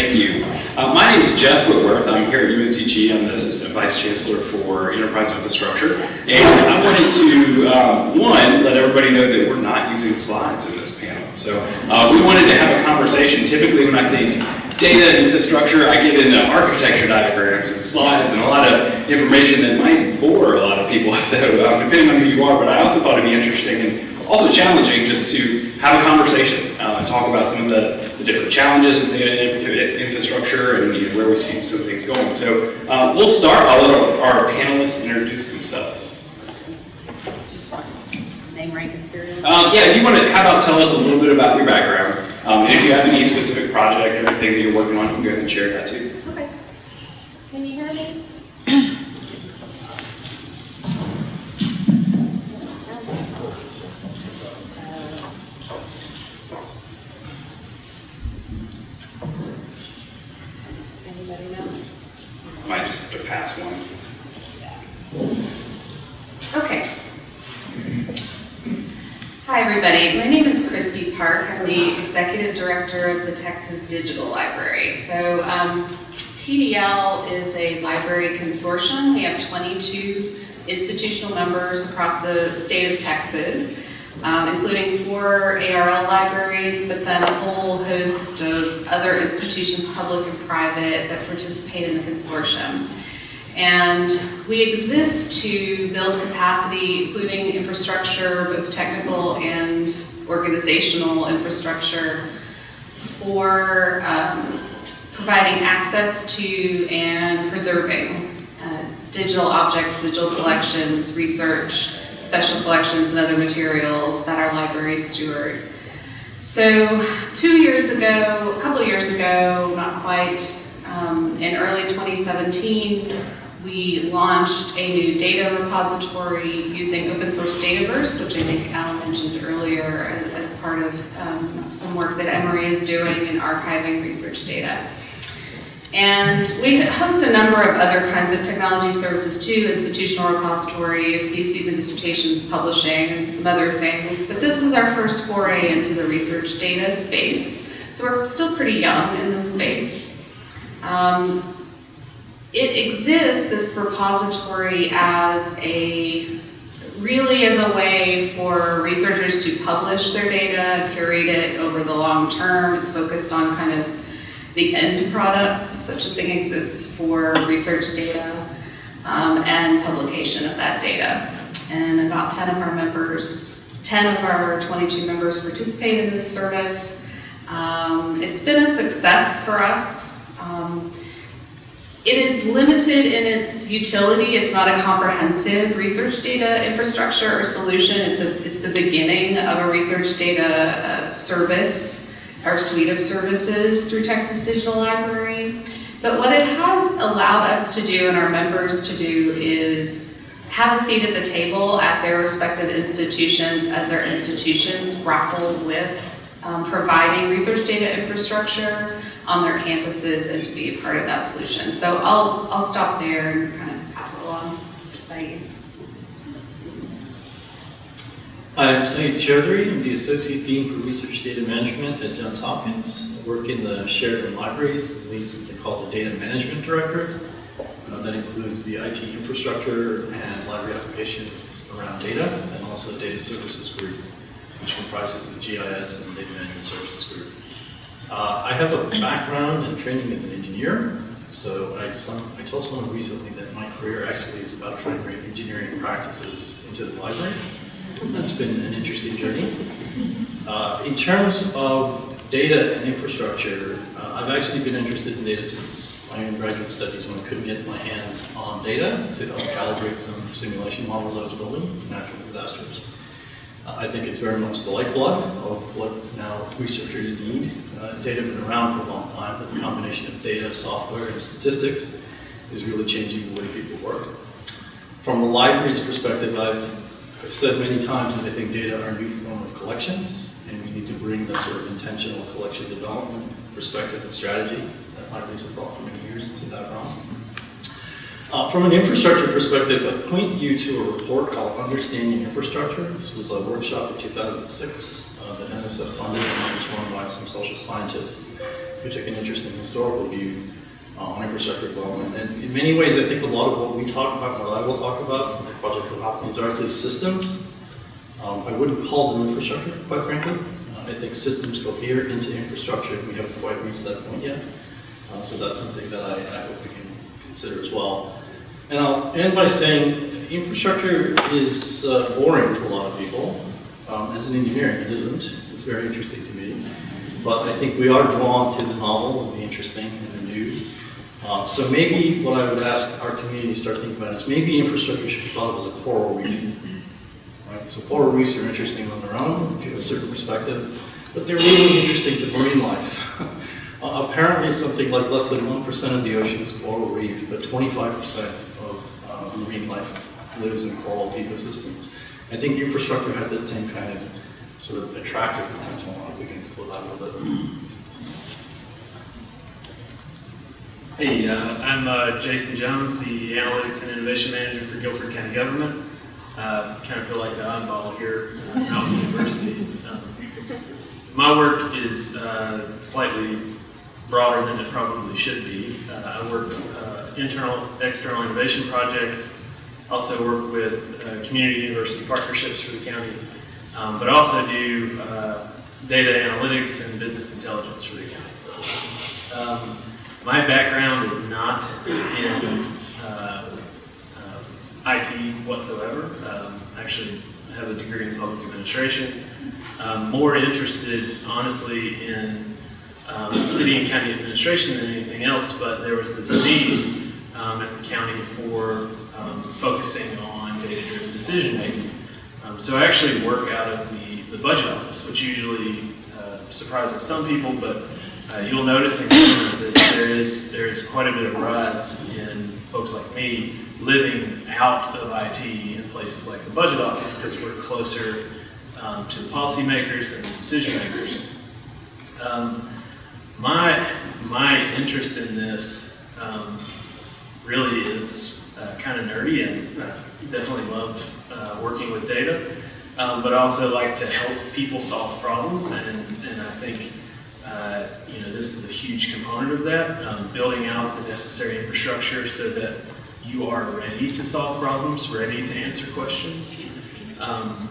Thank you. Uh, my name is Jeff Whitworth. I'm here at UNCG. I'm the Assistant Vice Chancellor for Enterprise Infrastructure. And I wanted to, um, one, let everybody know that we're not using slides in this panel. So uh, we wanted to have a conversation. Typically when I think data infrastructure, I get into architecture diagrams and slides and a lot of information that might bore a lot of people. So um, depending on who you are, but I also thought it'd be interesting and also challenging just to have a conversation uh, and talk about some of the, the different challenges with the infrastructure and you know, where we see some things going. So uh, we'll start. I'll let our, our panelists introduce themselves. Name, rank, and serial? Um, yeah, you want to, how about tell us a little bit about your background? Um, and if you have any specific project or anything that you're working on, you can go ahead and share that too. Okay. Can you hear me? Anybody know? I might just have to pass one. Okay. Hi, everybody. My name is Kristi Park. I'm the Executive Director of the Texas Digital Library. So um, TDL is a library consortium. We have 22 institutional members across the state of Texas, um, including four ARL libraries, but then a whole host of other institutions, public and private, that participate in the consortium. And we exist to build capacity, including infrastructure, both technical and organizational infrastructure, for um, providing access to and preserving uh, digital objects, digital collections, research, special collections, and other materials that our libraries steward. So two years ago, a couple years ago, not quite, um, in early 2017, we launched a new data repository using open source Dataverse, which I think Alan mentioned earlier as, as part of um, some work that Emory is doing in archiving research data. And we host a number of other kinds of technology services too, institutional repositories, theses and dissertations publishing, and some other things. But this was our first foray into the research data space. So we're still pretty young in this space. Um, it exists, this repository, as a, really as a way for researchers to publish their data, curate it over the long term. It's focused on kind of the end products, if such a thing exists for research data, um, and publication of that data. And about 10 of our members, 10 of our 22 members participate in this service. Um, it's been a success for us. Um, it is limited in its utility. It's not a comprehensive research data infrastructure or solution. It's, a, it's the beginning of a research data uh, service our suite of services through Texas Digital Library. But what it has allowed us to do and our members to do is have a seat at the table at their respective institutions as their institutions grapple with um, providing research data infrastructure on their campuses and to be a part of that solution. So I'll, I'll stop there and kind of pass it along to Sayeed. I'm Sayeed Choudhury. I'm the Associate Dean for Research Data Management at Johns Hopkins. I work in the Sheridan Libraries, it leads what they call the Data Management Directorate. Uh, that includes the IT infrastructure and library applications around data, and also Data Services Group, which comprises the GIS and Data Management Services. Uh, I have a background and training as an engineer, so I, some, I told someone recently that my career actually is about trying to bring engineering practices into the library. That's been an interesting journey. Uh, in terms of data and infrastructure, uh, I've actually been interested in data since my undergraduate studies when I couldn't get my hands on data to help calibrate some simulation models I was building natural disasters. Uh, I think it's very much the lifeblood of what now researchers need. Uh, data been around for a long time, but the combination of data, software, and statistics is really changing the way people work. From the library's perspective, I've I've said many times that I think data are a new form of collections, and we need to bring that sort of intentional collection development perspective and strategy that libraries have brought for many years to that realm. Uh, from an infrastructure perspective, I point you to a report called Understanding Infrastructure. This was a workshop in 2006 uh, that NSF funded and was run by some social scientists who took an interest in historical view uh, on infrastructure development. And in many ways, I think a lot of what we talk about, what I will talk about in the project of Hopkins are actually systems. Um, I wouldn't call them infrastructure, quite frankly. Uh, I think systems go here into infrastructure, and we haven't quite reached that point yet. Uh, So that's something that I, I hope we can consider as well. And I'll end by saying infrastructure is uh, boring to a lot of people. Um, as an engineer, it isn't. It's very interesting to me. But I think we are drawn to the novel and the interesting and the new. Uh, so maybe what I would ask our community to start thinking about is maybe infrastructure should be thought of as a coral reef. Right? So coral reefs are interesting on their own, give a certain perspective, but they're really interesting to marine life. uh, apparently something like less than 1% of the ocean is coral reef, but 25% marine life lives in coral ecosystems. I think infrastructure has that same kind of sort of attractive potential. I we can pull that a little bit. Hey, uh, I'm uh, Jason Jones, the Analytics and Innovation Manager for Guilford County Government. Uh, kind of feel like the oddball here uh, at Mountain University. Um, my work is uh, slightly broader than it probably should be. Uh, I work internal, external innovation projects, also work with uh, community university partnerships for the county, um, but also do uh, data analytics and business intelligence for the county. Um, my background is not in uh, um, IT whatsoever. Um, Actually, I have a degree in public administration. Um, More interested, honestly, in um, city and county administration than anything else, but there was this need um, at the county for um, focusing on data-driven decision-making. Um, So I actually work out of the, the budget office, which usually uh, surprises some people, but uh, you'll notice in that there is, there is quite a bit of rise in folks like me living out of IT in places like the budget office because we're closer um, to the policymakers and the decision makers. Um, my, my interest in this um, really is uh, kind of nerdy and uh, definitely love uh, working with data, um, but also like to help people solve problems, and, and I think uh, you know this is a huge component of that, um, building out the necessary infrastructure so that you are ready to solve problems, ready to answer questions. Um,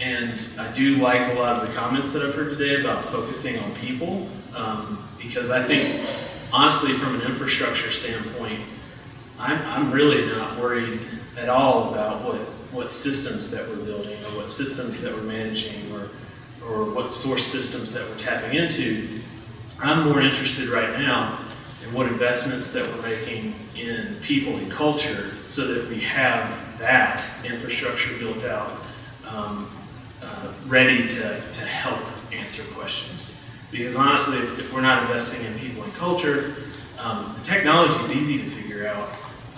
and I do like a lot of the comments that I've heard today about focusing on people, um, because I think, honestly, from an infrastructure standpoint, I'm, I'm really not worried at all about what, what systems that we're building, or what systems that we're managing, or, or what source systems that we're tapping into. I'm more interested right now in what investments that we're making in people and culture so that we have that infrastructure built out, um, uh, ready to, to help answer questions. Because honestly, if, if we're not investing in people and culture, um, the technology is easy to figure out.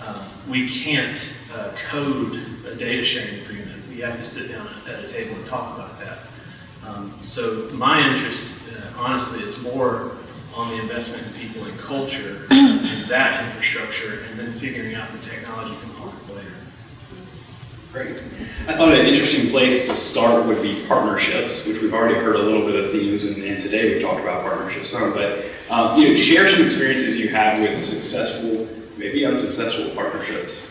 Um, we can't uh, code a data sharing agreement. We have to sit down at a table and talk about that. Um, so my interest, uh, honestly, is more on the investment in people and culture and that infrastructure, and then figuring out the technology components later. Great. I thought an interesting place to start would be partnerships, which we've already heard a little bit of themes, and, and today we've talked about partnerships some, but um, you know, share some experiences you have with successful, maybe unsuccessful partnerships.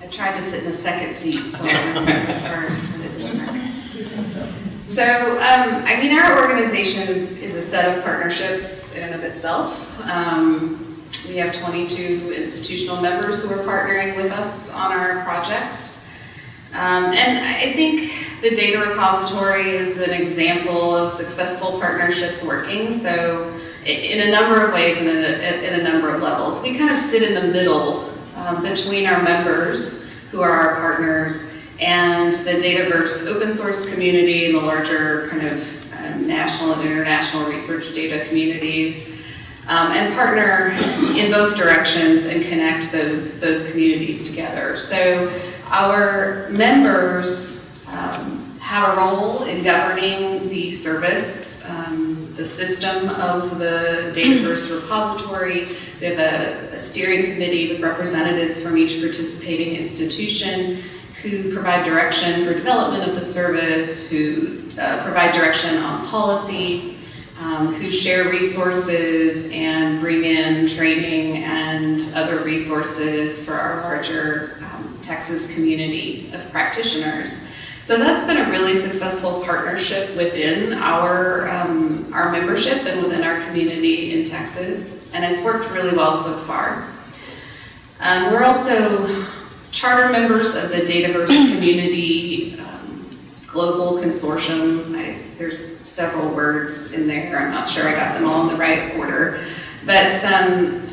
I tried to sit in the second seat, so I went first, it didn't work. So, um, I mean, our organization is, is a set of partnerships in and of itself. Um, we have 22 institutional members who are partnering with us on our projects. Um, and I think the data repository is an example of successful partnerships working. So, in a number of ways and in a, number of levels, we kind of sit in the middle um, between our members, who are our partners, and the Dataverse open source community and the larger kind of um, national and international research data communities, um, and partner in both directions and connect those, those communities together. So our members um, have a role in governing the service, um, the system of the Dataverse repository. We have a, a steering committee with representatives from each participating institution, who provide direction for development of the service, who uh, provide direction on policy, um, who share resources and bring in training and other resources for our larger um, Texas community of practitioners. So that's been a really successful partnership within our, um, our membership and within our community in Texas, and it's worked really well so far. Um, we're also charter members of the Dataverse Community um, Global Consortium. I, there's several words in there. I'm not sure I got them all in the right order. But, um,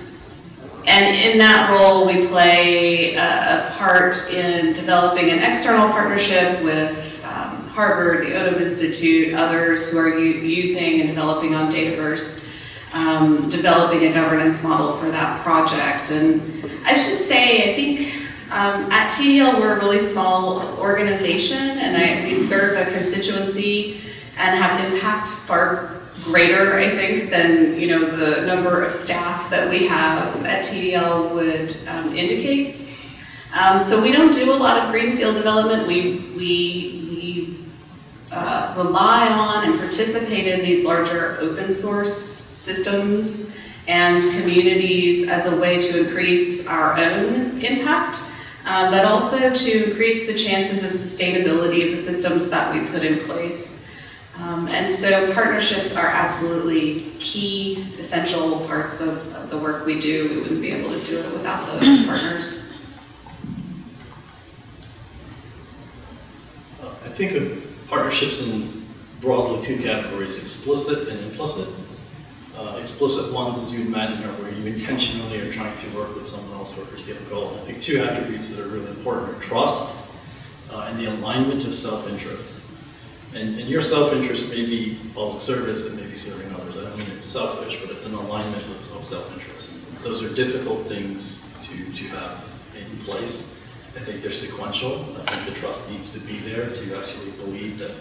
and in that role, we play a, a part in developing an external partnership with um, Harvard, the Odum Institute, others who are using and developing on Dataverse, um, developing a governance model for that project. And I should say, I think um, at TDL, we're a really small organization, and I, we serve a constituency and have impact far greater, I think, than, you know, the number of staff that we have at TDL would um, indicate. Um, so we don't do a lot of greenfield development. We, we, we uh, rely on and participate in these larger open source systems and communities as a way to increase our own impact, uh, but also to increase the chances of sustainability of the systems that we put in place. Um, and so partnerships are absolutely key, essential parts of, of the work we do. We wouldn't be able to do it without those partners. Uh, I think of partnerships in broadly two categories, explicit and implicit. Uh, explicit ones, as you imagine, are where you intentionally are trying to work with someone else for a goal. I think two attributes that are really important are trust uh, and the alignment of self-interest. And, and your self-interest may be public service, and may be serving others. I don't mean it's selfish, but it's an alignment of, of self-interest. Those are difficult things to, to have in place. I think they're sequential. I think the trust needs to be there to actually believe that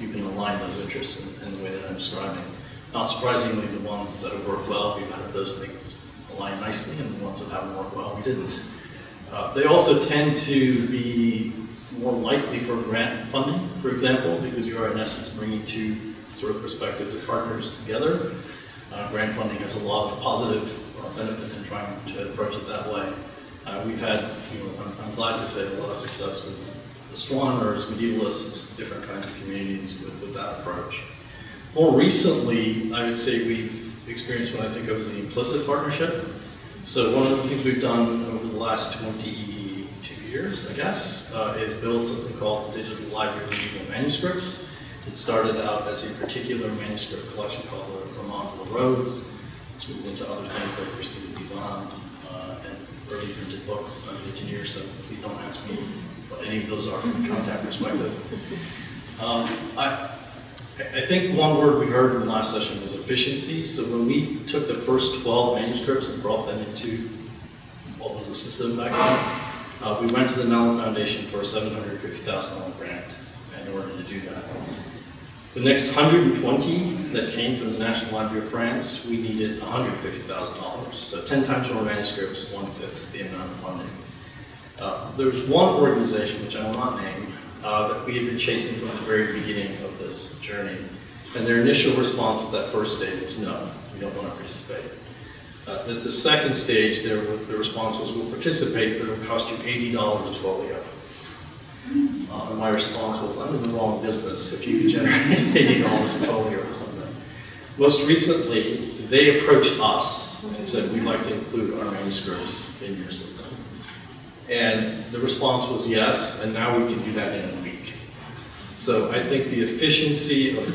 you can align those interests in, in the way that I'm describing. Not surprisingly, the ones that have worked well, we've had those things align nicely, and the ones that haven't worked well, we didn't. Uh, they also tend to be more likely for grant funding, for example, because you are in essence bringing two sort of perspectives of partners together. Uh, grant funding has a lot of positive uh, benefits in trying to approach it that way. Uh, we've had, you know, I'm, I'm glad to say, a lot of success with astronomers, medievalists, different kinds of communities with, with that approach. More recently, I would say we've experienced what I think of as the implicit partnership. So one of the things we've done over the last 22 years, I guess, uh, is build something called the Digital Library of Digital Manuscripts. It started out as a particular manuscript collection called the Vermont Rose. It's moved into other things like Christine de Pizan uh, and early printed books. I'm an engineer, so please don't ask me what any of those are from a contact perspective. Um, I, I think one word we heard in the last session was efficiency. So when we took the first 12 manuscripts and brought them into what was the system back then, uh, we went to the Mellon Foundation for a $750,000 grant in order to do that. The next 120 that came from the National Library of France, we needed $150,000. So 10 times more manuscripts, one-fifth the amount of funding. Uh, there's one organization, which I will not name, uh, that we had been chasing from the very beginning of this journey. And their initial response at that first stage was, no, we don't want to participate. Uh, at the second stage, their, the response was, we'll participate, but it'll cost you $80 a folio. Uh, and my response was, I'm in the wrong business if you can generate $80 a folio or something. Most recently, they approached us and said, we'd like to include our manuscripts in your system. And the response was yes, and now we can do that in a week. So I think the efficiency of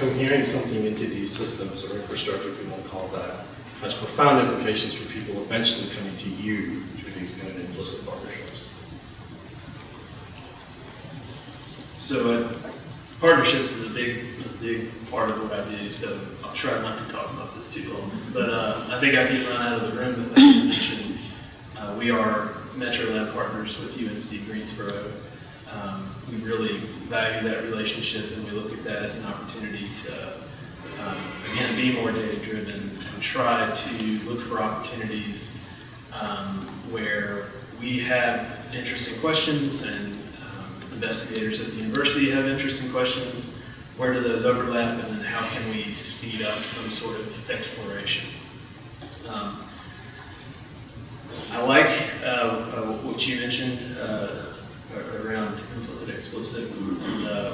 cohering something into these systems or infrastructure, if we want to call that, has profound implications for people eventually coming to you through these kind of implicit partnerships. So uh, partnerships is a big, a big part of what I do, so I'll try not to talk about this too long. But uh, I think I can run out of the room if I didn't mention, uh, we are Metro Lab partners with UNC Greensboro. Um, we really value that relationship and we look at that as an opportunity to, um, again, be more data driven try to look for opportunities um, where we have interesting questions and um, investigators at the university have interesting questions. Where do those overlap and then how can we speed up some sort of exploration? Um, I like uh, uh, what you mentioned uh, around implicit, explicit, and uh,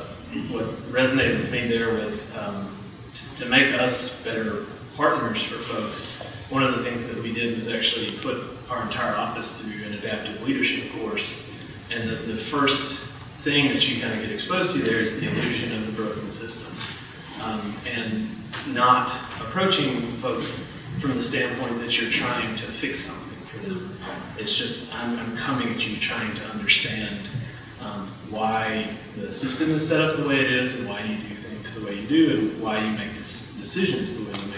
what resonated with me there was um, to- to make us better partners for folks. One of the things that we did was actually put our entire office through an adaptive leadership course. And the, the first thing that you kind of get exposed to there is the illusion of the broken system. Um, and not approaching folks from the standpoint that you're trying to fix something for them. It's just, I'm, I'm coming at you trying to understand um, why the system is set up the way it is and why you do things the way you do and why you make decisions the way you make.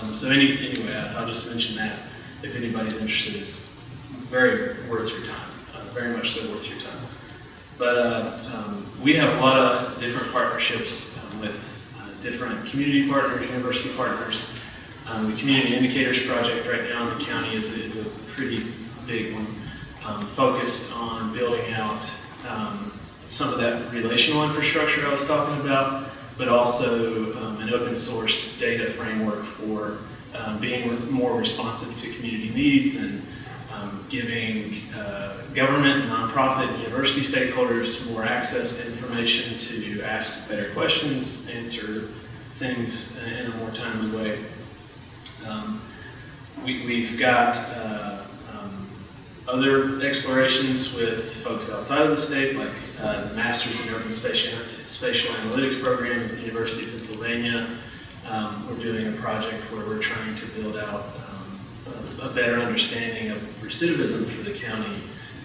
Um, so any, anyway, I'll just mention that. If anybody's interested, it's very worth your time, uh, very much so worth your time. But uh, um, we have a lot of different partnerships um, with uh, different community partners, university partners. Um, The Community Indicators Project right now in the county is, is a pretty big one, um, focused on building out um, some of that relational infrastructure I was talking about, but also um, an open source data framework for um, being more responsive to community needs and um, giving uh, government, nonprofit, university stakeholders more access to information to ask better questions, answer things in a more timely way. Um, we, we've got uh, other explorations with folks outside of the state, like uh, the Masters in Urban Spatial, Spatial Analytics program at the University of Pennsylvania. Um, we're doing a project where we're trying to build out um, a, a better understanding of recidivism for the county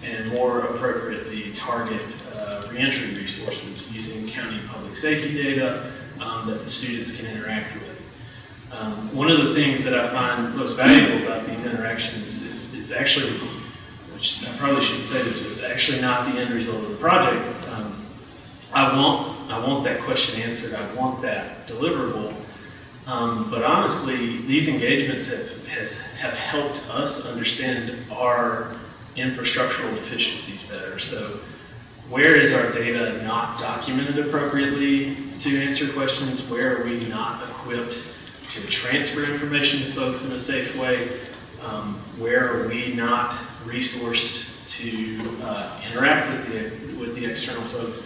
and more appropriately target uh, reentry resources using county public safety data um, that the students can interact with. Um, one of the things that I find most valuable about these interactions is, is actually, which I probably shouldn't say this, was actually not the end result of the project. Um, I want, I want that question answered. I want that deliverable. Um, but honestly, these engagements have, has, have helped us understand our infrastructural deficiencies better. So where is our data not documented appropriately to answer questions? Where are we not equipped to transfer information to folks in a safe way? Um, where are we not resourced to uh, interact with the, with the external folks?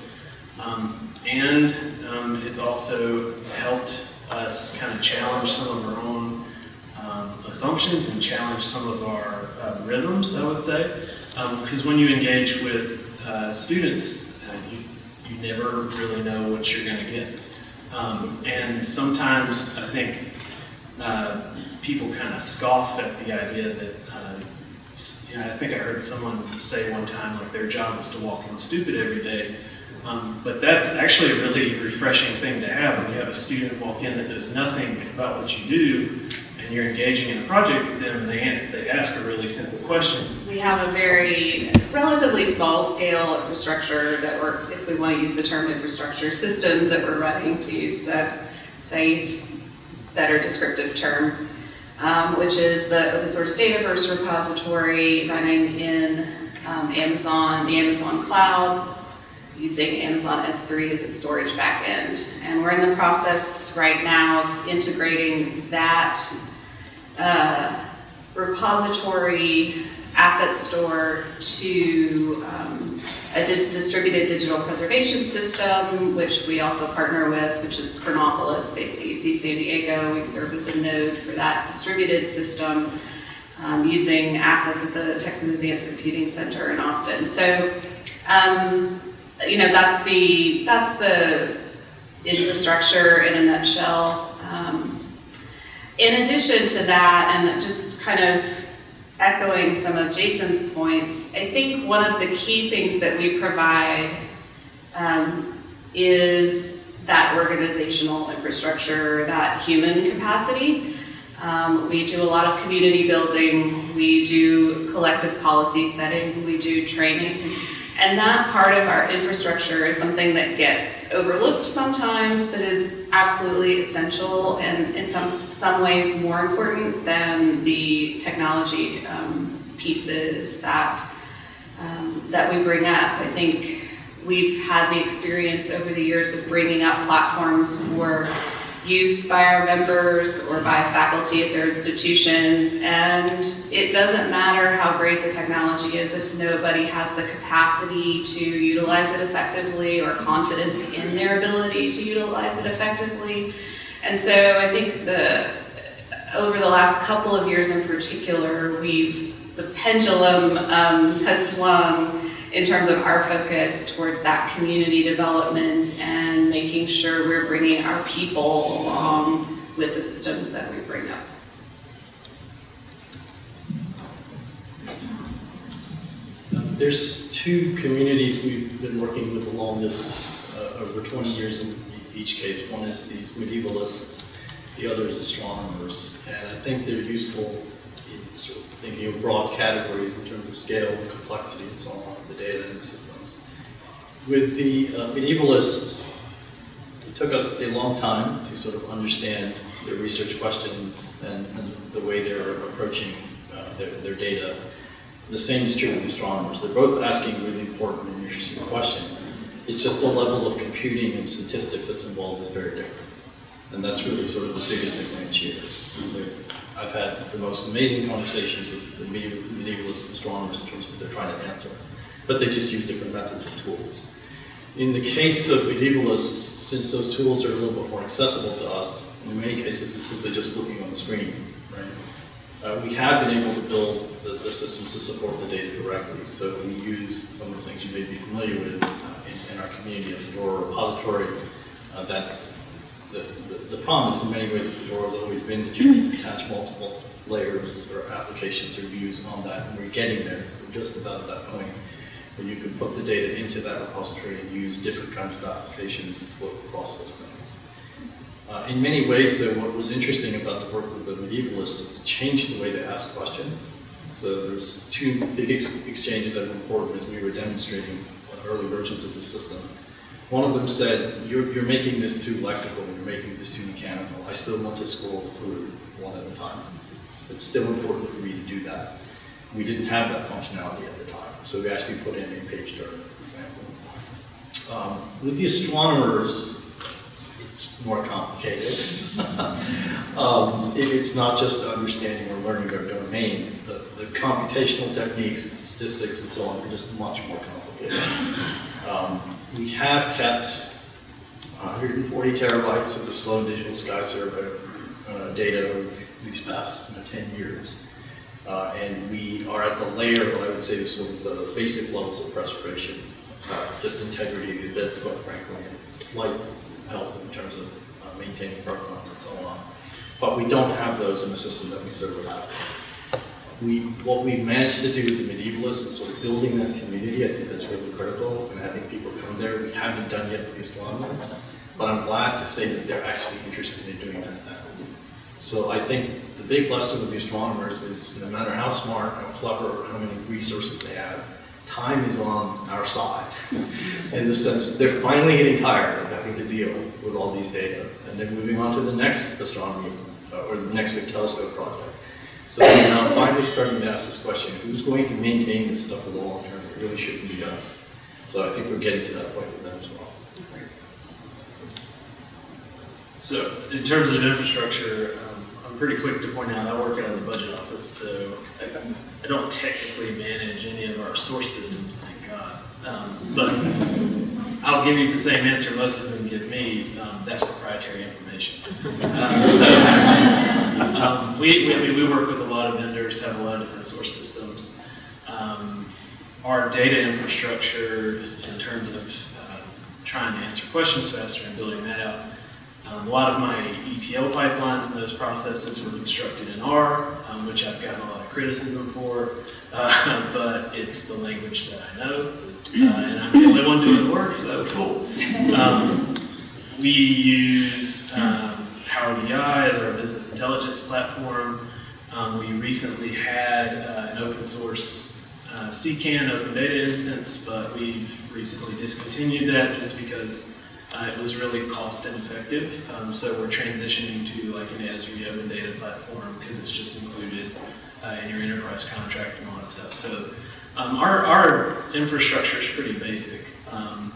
Um, and um, it's also helped us kind of challenge some of our own um, assumptions and challenge some of our uh, rhythms, I would say. Because when you engage with uh, students, uh, you, you never really know what you're going to get. Um, and sometimes I think uh, people kind of scoff at the idea that, you know, I think I heard someone say one time like their job is to walk in stupid every day. Um, but that's actually a really refreshing thing to have when you have a student walk in that knows nothing about what you do and you're engaging in a project with them and they, they ask a really simple question. We have a very relatively small scale infrastructure that we're, if we want to use the term infrastructure, systems that we're running to use that Sayeed's better descriptive term, um, which is the open source Dataverse repository running in um, Amazon, the Amazon cloud, using Amazon S3 as its storage backend. And we're in the process right now of integrating that uh, repository asset store to um, a di- distributed digital preservation system, which we also partner with, which is Chronopolis based at UC San Diego. We serve as a node for that distributed system um, using assets at the Texas Advanced Computing Center in Austin. So, um, you know, that's the, that's the infrastructure in a nutshell. Um, in addition to that, and just kind of echoing some of Jason's points, I think one of the key things that we provide um, is that organizational infrastructure, that human capacity. Um, we do a lot of community building, we do collective policy setting, we do training. And that part of our infrastructure is something that gets overlooked sometimes, but is absolutely essential and in some, some ways more important than the technology um, pieces that, um, that we bring up. I think we've had the experience over the years of bringing up platforms for use by our members or by faculty at their institutions. And it doesn't matter how great the technology is if nobody has the capacity to utilize it effectively or confidence in their ability to utilize it effectively. And so I think the, over the last couple of years in particular, we've, the pendulum um, has swung in terms of our focus towards that community development and making sure we're bringing our people along with the systems that we bring up. There's two communities we've been working with along this uh, over 20 years each case. One is these medievalists, the other is astronomers. And I think they're useful in sort of thinking of broad categories in terms of scale and complexity and so on, the data and the systems. With the uh, medievalists, it took us a long time to sort of understand their research questions and, and the way they're approaching uh, their, their data. The same is true with astronomers. They're both asking really important and interesting questions. It's just the level of computing and statistics that's involved is very different. And that's really sort of the biggest differentiator. I've had the most amazing conversations with the medieval- medievalist astronomers in terms of what they're trying to answer. But they just use different methods and tools. In the case of medievalists, since those tools are a little bit more accessible to us, in many cases it's simply just looking on the screen, right? Uh, we have been able to build the, the systems to support the data directly. So we use some of the things you may be familiar with uh, in, in our community, a Fedora repository uh, that the, the, the promise in many ways of Fedora has always been that you can attach multiple layers or applications or views on that, and we're getting there. We're just about at that point where you can put the data into that repository and use different kinds of applications to flow across those things. Uh, in many ways, though, what was interesting about the work with the medievalists is changed the way they ask questions. So there's two big ex exchanges that were important as we were demonstrating early versions of the system. One of them said, you're, you're making this too lexical, you're making this too mechanical. I still want to scroll through one at a time. It's still important for me to do that. We didn't have that functionality at the time, so we actually put in a page turn, for example. Um, with the astronomers, it's more complicated. um, it, it's not just understanding or learning their domain. The, the computational techniques, the statistics, and so on are just much more complicated. Um, we have kept 140 terabytes of the Sloan Digital Sky Survey uh, data over these, past you know, 10 years. Uh, and we are at the layer, what I would say sort of the basic levels of preservation, uh, just integrity of the bits, quite frankly, and slight help in terms of uh, maintaining provenance and so on. But we don't have those in the system that we serve without. We, what we've managed to do with the medievalists is sort of building that community, I think that's really critical, and having people come there. We haven't done yet with astronomers, but I'm glad to say that they're actually interested in doing that now. So I think the big lesson with the astronomers is no matter how smart, how clever, or how many resources they have, time is on our side. In the sense they're finally getting tired of having to deal with all these data, and they're moving on to the next astronomy, uh, or the next big telescope project. So we're now finally starting to ask this question, who's going to maintain this stuff for the long term? It really shouldn't be done. So I think we're getting to that point with them as well. So in terms of infrastructure, um, I'm pretty quick to point out I work out of the budget office, so I, I don't technically manage any of our source systems, thank God. Um, but I'll give you the same answer most of them give me. Um, that's proprietary information. Um, so um, we, we, I mean, we work with a lot of vendors, have a lot of different source systems. Um, our data infrastructure in terms of uh, trying to answer questions faster and building that out. Um, a lot of my ETL pipelines and those processes were constructed in R, um, which I've gotten a lot of criticism for, uh, but it's the language that I know, uh, and I'm the only one doing the work, so cool. Um, we use Power BI as our business intelligence platform. Um, we recently had uh, an open source uh, CKAN open data instance, but we've recently discontinued that just because uh, it was really cost ineffective. Um, so we're transitioning to like an Esri open data platform because it's just included uh, in your enterprise contract and all that stuff. So um, our, our infrastructure is pretty basic. Um,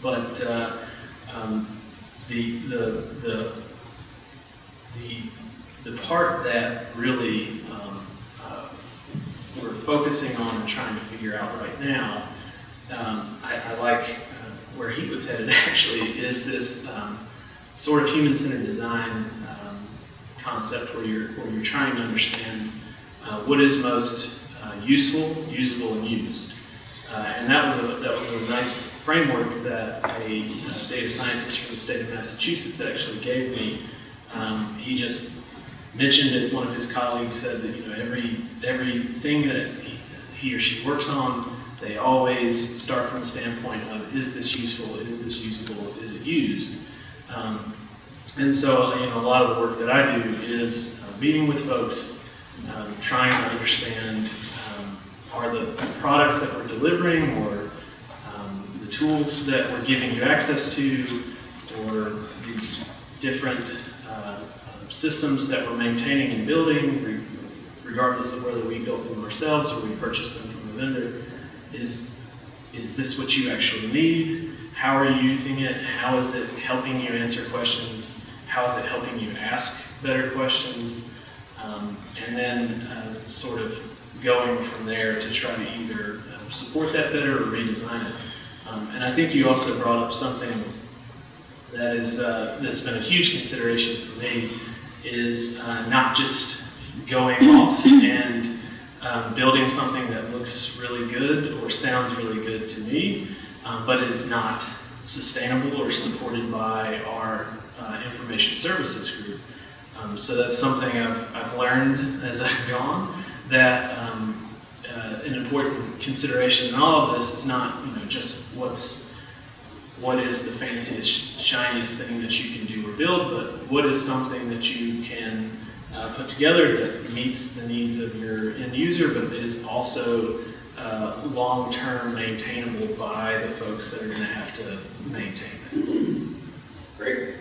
but uh, um, the, the, the, the, the part that really um, uh, we're focusing on and trying to figure out right now, um, I, I like uh, where he was headed actually, is this um, sort of human-centered design um, concept where you're, where you're trying to understand uh, what is most uh, useful, usable, and used. Uh, and that was, a, that was a nice framework that a, uh data scientist from the state of Massachusetts actually gave me. Um, he just mentioned that one of his colleagues said that, you know, every, everything that he, he or she works on, they always start from the standpoint of, is this useful, is this usable, is it used? Um, and so, you know, a lot of the work that I do is uh, meeting with folks, um, trying to understand, um, are the products that we're delivering or um, the tools that we're giving you access to or these different systems that we're maintaining and building, regardless of whether we built them ourselves or we purchased them from a vendor, is, is this what you actually need? How are you using it? How is it helping you answer questions? How is it helping you ask better questions? Um, and then uh, sort of going from there to try to either um, support that better or redesign it. Um, and I think you also brought up something that is uh, that's been a huge consideration for me is uh, not just going off and um, building something that looks really good or sounds really good to me, um, but is not sustainable or supported by our uh, information services group. Um, so that's something I've, I've learned as I've gone, that um, uh, an important consideration in all of this is not, you know, just what's, what is the fanciest, shiniest thing that you can do build, but what is something that you can uh, put together that meets the needs of your end user, but is also uh, long-term maintainable by the folks that are going to have to maintain it. Great.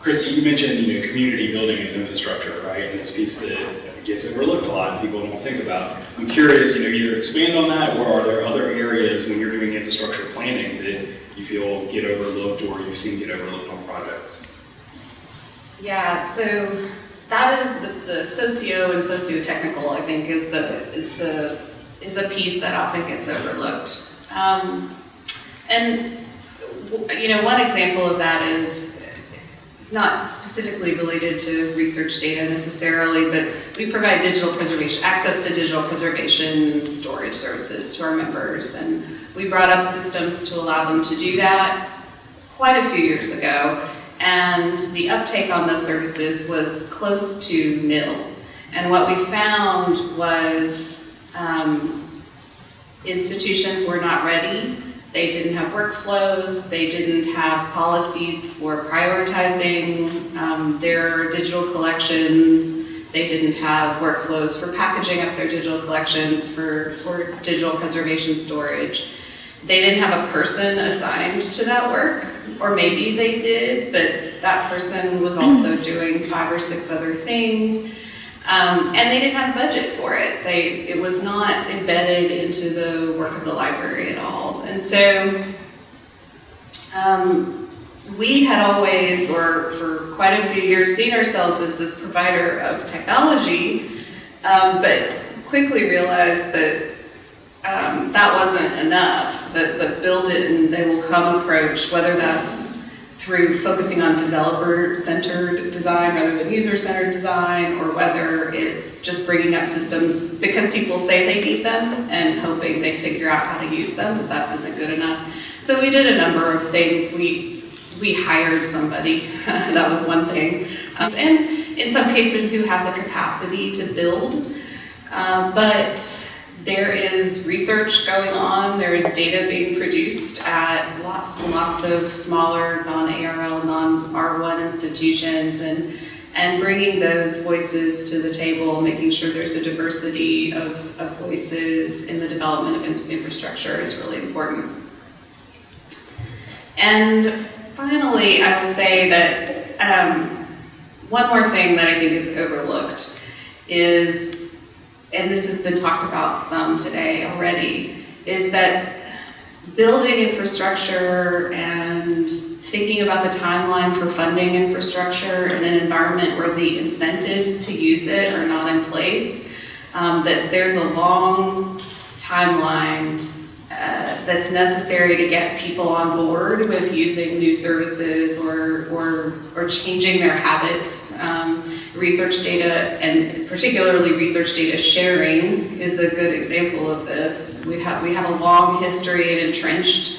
Kristi, you mentioned, you know, community building as infrastructure, right? And it's a piece that gets overlooked a lot and people don't think about. I'm curious, you know, either expand on that or are there other areas when you're doing infrastructure planning that you feel get overlooked or you've seen get overlooked projects? Yeah, so that is the, the socio and socio-technical, I think, is the, is the, is a piece that often gets overlooked. Um, and, you know, one example of that is, not specifically related to research data necessarily, but we provide digital preservation, access to digital preservation storage services to our members. And we brought up systems to allow them to do that quite a few years ago. And the uptake on those services was close to nil. And what we found was um, institutions were not ready. They didn't have workflows. They didn't have policies for prioritizing um, their digital collections. They didn't have workflows for packaging up their digital collections, for, for digital preservation storage. They didn't have a person assigned to that work, or maybe they did, but that person was also doing five or six other things. Um, and they didn't have a budget for it. They, it was not embedded into the work of the library at all. And so um, we had always, or for quite a few years, seen ourselves as this provider of technology, um, but quickly realized that um, that wasn't enough, that the build it and they will come approach, whether that's through focusing on developer-centered design rather than user-centered design, or whether it's just bringing up systems because people say they need them and hoping they figure out how to use them, but that isn't good enough. So we did a number of things. We, we hired somebody, that was one thing. Um, And in some cases who have the capacity to build, uh, but there is research going on, there is data being produced at lots and lots of smaller non-ARL, non-R1 institutions, and, and bringing those voices to the table, making sure there's a diversity of, of voices in the development of in- infrastructure is really important. And finally, I will say that um, one more thing that I think is overlooked is, and this has been talked about some today already, is that building infrastructure and thinking about the timeline for funding infrastructure in an environment where the incentives to use it are not in place, um, that there's a long timeline uh, that's necessary to get people on board with using new services or, or, or changing their habits. Um, research data and particularly research data sharing is a good example of this. We have, we have a long history and entrenched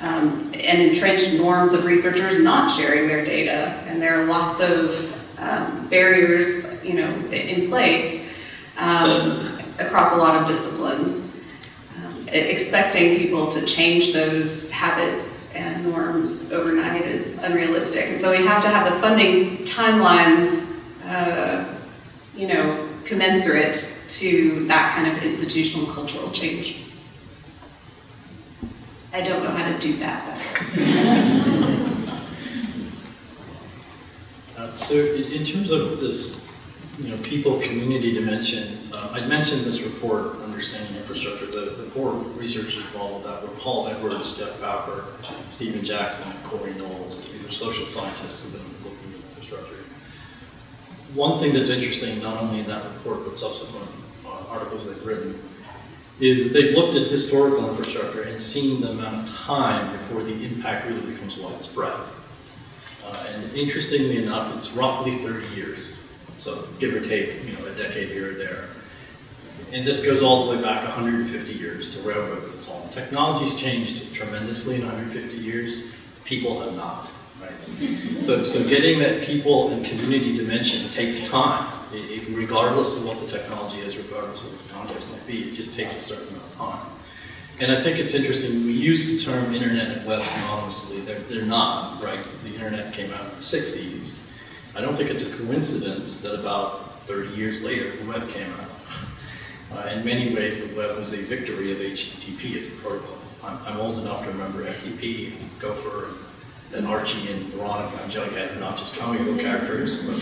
um, and entrenched norms of researchers not sharing their data, and there are lots of um, barriers, you know, in place um, across a lot of disciplines. Expecting people to change those habits and norms overnight is unrealistic, and so we have to have the funding timelines, uh, you know, commensurate to that kind of institutional cultural change. I don't know how to do that. Uh, So in terms of this, you know, people, community dimension, uh, I mentioned this report, Understanding Infrastructure, the, the four researchers involved with that were Paul Edwards, Jeff Bowker, Stephen Jackson, and Cory Knobel. These are social scientists who've been looking at infrastructure. One thing that's interesting, not only in that report, but subsequent uh, articles they've written, is they've looked at historical infrastructure and seen the amount of time before the impact really becomes widespread. Uh, And interestingly enough, it's roughly 30 years, so give or take, you know, a decade here or there. And this goes all the way back 150 years to railroads and so on. Technology's changed tremendously in 150 years, people have not, right? So, so getting that people and community dimension takes time, It- it- regardless of what the technology is, regardless of what the context might be, it just takes a certain amount of time. And I think it's interesting, we use the term internet and web synonymously, they're, they're not, right? The internet came out in the sixties. I don't think it's a coincidence that about thirty years later, the web came out. Uh, in many ways, the web was a victory of HTTP as a protocol. I'm, I'm old enough to remember FTP, and Gopher, and Archie and Veronica and Jughead, not just comic book characters, but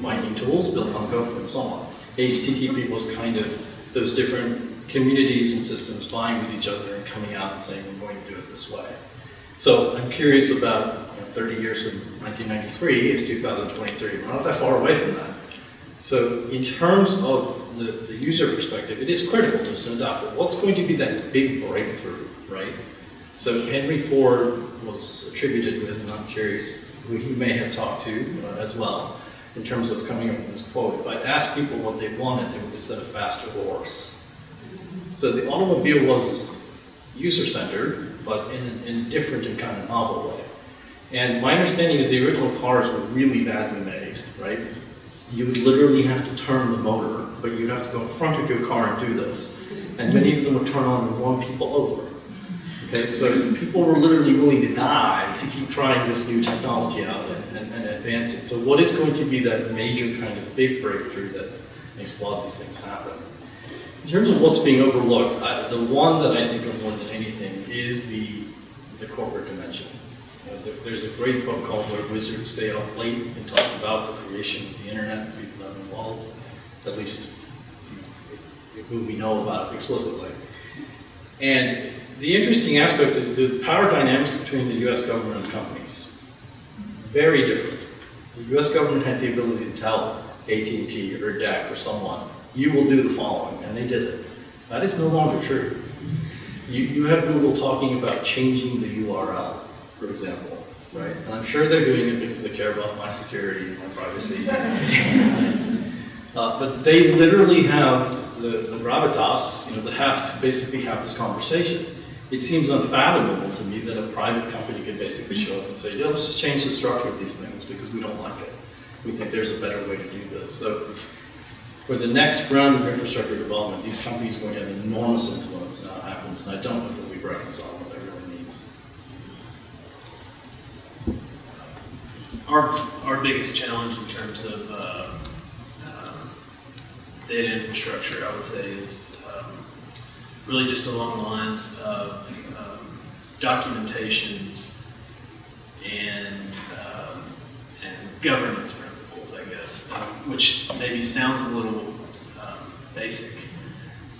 mining tools built on Gopher and so on. HTTP was kind of those different communities and systems vying with each other and coming out and saying, we're going to do it this way. So I'm curious about, 30 years from 1993 is 2023. We're not that far away from that. So in terms of the, the user perspective, it is critical, there's no doubt, but what's going to be that big breakthrough, right? So Henry Ford was attributed with, and I'm curious who he may have talked to uh, as well, in terms of coming up with this quote. If I asked people what they wanted, they would have said a faster horse. So the automobile was user-centered, but in, in a different and kind of novel way. And my understanding is the original cars were really badly made, right? You would literally have to turn the motor, but you'd have to go in front of your car and do this. And many of them would turn on and run people over. Okay, so people were literally willing to die to keep trying this new technology out and, and, and advance it. So what is going to be that major kind of big breakthrough that makes a lot of these things happen? In terms of what's being overlooked, I, the one that I think of more than anything is the, the corporate dimension. There, there's a great book called Where Wizards Stay Up Late and talks about the creation of the internet, people involved, at least who we know about it explicitly. And the interesting aspect is the power dynamics between the US government and companies. Very different. The US government had the ability to tell AT&T or DEC or someone, you will do the following, and they did it. That is no longer true. You, you have Google talking about changing the URL, for example, right? And I'm sure they're doing it because they care about my security and my privacy. Uh, but they literally have the, the gravitas, you know, that have to basically have this conversation. It seems unfathomable to me that a private company could basically show up and say, yeah, let's just change the structure of these things because we don't like it. We think there's a better way to do this. So for the next round of infrastructure development, these companies are going to have enormous influence in how it happens, and I don't know if we've reconciled what that really means. Our, our biggest challenge in terms of uh, um, data infrastructure, I would say, is um, really just along the lines of um, documentation and, um, and governance principles, I guess, um, which maybe sounds a little um, basic.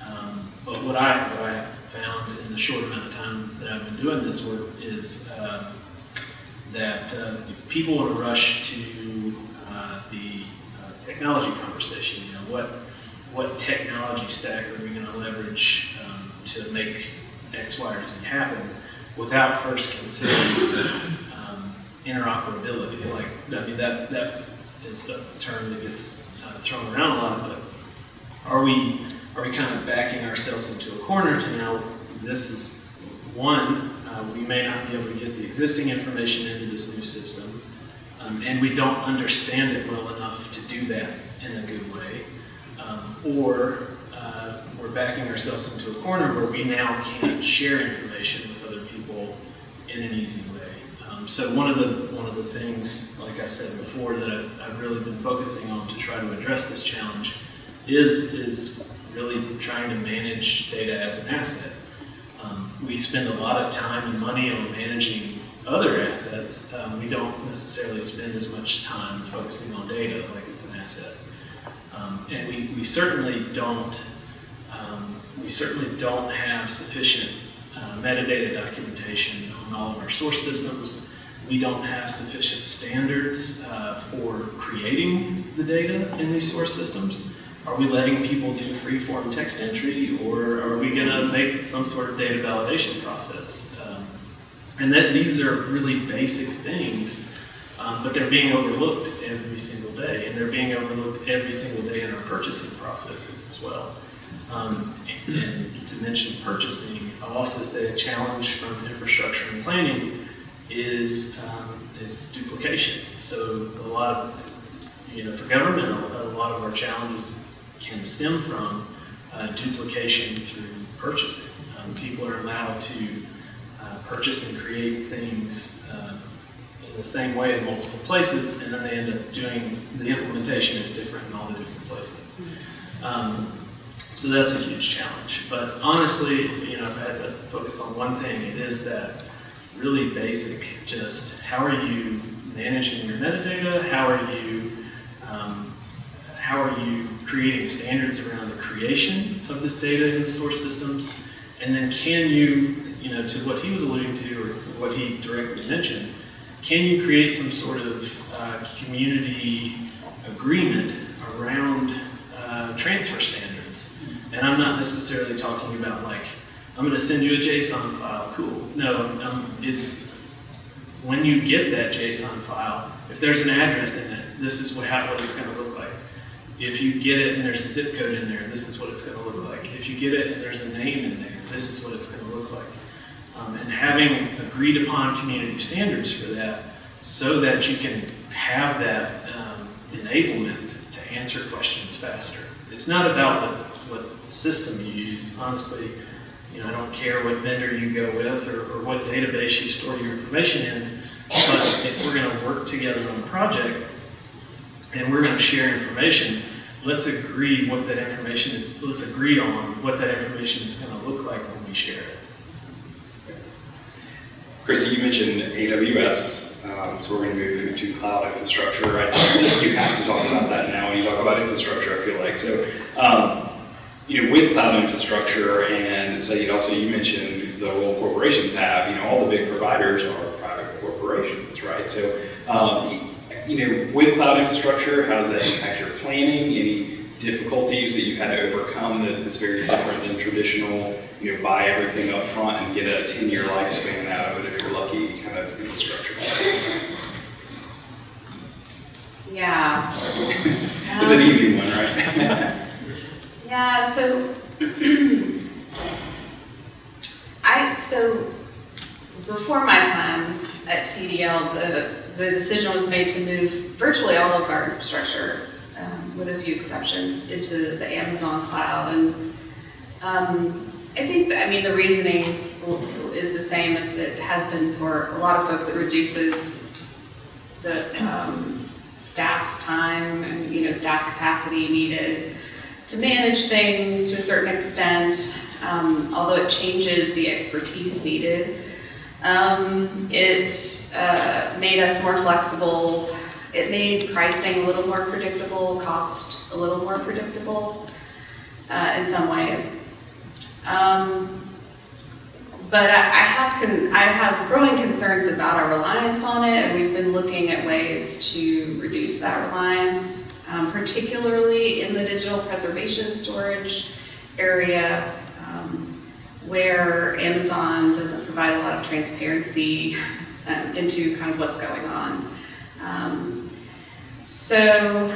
Um, But what I, what I found in the short amount of time that I've been doing this work is um, that uh, people want to rush to uh, the uh, technology conversation, you know, what, what technology stack are we going to leverage um, to make X, Y, or Z happen without first considering um, interoperability. Like, I mean, that, that is a term that gets uh, thrown around a lot, but are we, are we kind of backing ourselves into a corner to now, this is, one, uh, we may not be able to get the existing information into this new system, um, and we don't understand it well enough to do that in a good way. Um, or uh, we're backing ourselves into a corner where we now can't share information with other people in an easy way. Um, so one of the one of the things, like I said before, that I've, I've really been focusing on to try to address this challenge is is really trying to manage data as an asset. Um, we spend a lot of time and money on managing other assets. Um, we don't necessarily spend as much time focusing on data like it's an asset. Um, and we, we certainly don't um, we certainly don't have sufficient uh, metadata documentation on all of our source systems. We don't have sufficient standards uh, for creating the data in these source systems. Are we letting people do free-form text entry, or are we going to make some sort of data validation process? Um, and that these are really basic things, um, but they're being overlooked every single day, and they're being overlooked every single day in our purchasing processes as well. Um, and to mention purchasing, I'll also say a challenge from infrastructure and planning is um, is duplication. So a lot of, you know, for government, a lot of our challenges can stem from uh, duplication through purchasing. Um, people are allowed to uh, purchase and create things uh, in the same way in multiple places, and then they end up doing, the implementation is different in all the different places. Um, so that's a huge challenge. But honestly, you know, if I had to focus on one thing, it is that really basic, just how are you managing your metadata? How are you, um, how are you creating standards around the creation of this data in the source systems? And then can you, you know, to what he was alluding to or what he directly mentioned, can you create some sort of uh, community agreement around uh, transfer standards? And I'm not necessarily talking about like, I'm going to send you a JSON file, cool. No, um, it's when you get that JSON file, if there's an address in it, this is what, how, what it's going to look. If you get it and there's a zip code in there, this is what it's going to look like. If you get it and there's a name in there, this is what it's going to look like. Um, and having agreed upon community standards for that so that you can have that um, enablement to answer questions faster. It's not about what, what system you use. Honestly, you know, I don't care what vendor you go with or, or what database you store your information in, but if we're going to work together on a project and we're going to share information, let's agree what that information is, let's agree on what that information is going to look like when we share it. Kristi, you mentioned AWS, um, so we're going to move to cloud infrastructure. Right? You have to talk about that now when you talk about infrastructure, I feel like. So, um, you know, with cloud infrastructure, and so you also you mentioned the role corporations have. You know, all the big providers are private corporations, right? So, um, you know, with cloud infrastructure, how does that impact your planning? Any difficulties that you've had to overcome that is very different than traditional, you know, buy everything up front and get a 10-year lifespan out of it if you're lucky kind of infrastructure? Yeah. It's an Um, easy one, right? Yeah, so I so before my time at TDL, the the decision was made to move virtually all of our infrastructure, with a few exceptions, into the Amazon cloud. And um, I think, I mean, the reasoning is the same as it has been for a lot of folks. It reduces the um, staff time and you know staff capacity needed to manage things to a certain extent, um, although it changes the expertise needed. Um, It uh, made us more flexible. It made pricing a little more predictable, cost a little more predictable uh, in some ways. Um, But I I have, I have growing concerns about our reliance on it, and we've been looking at ways to reduce that reliance, um, particularly in the digital preservation storage area, um, where Amazon doesn't provide a lot of transparency um, into kind of what's going on. So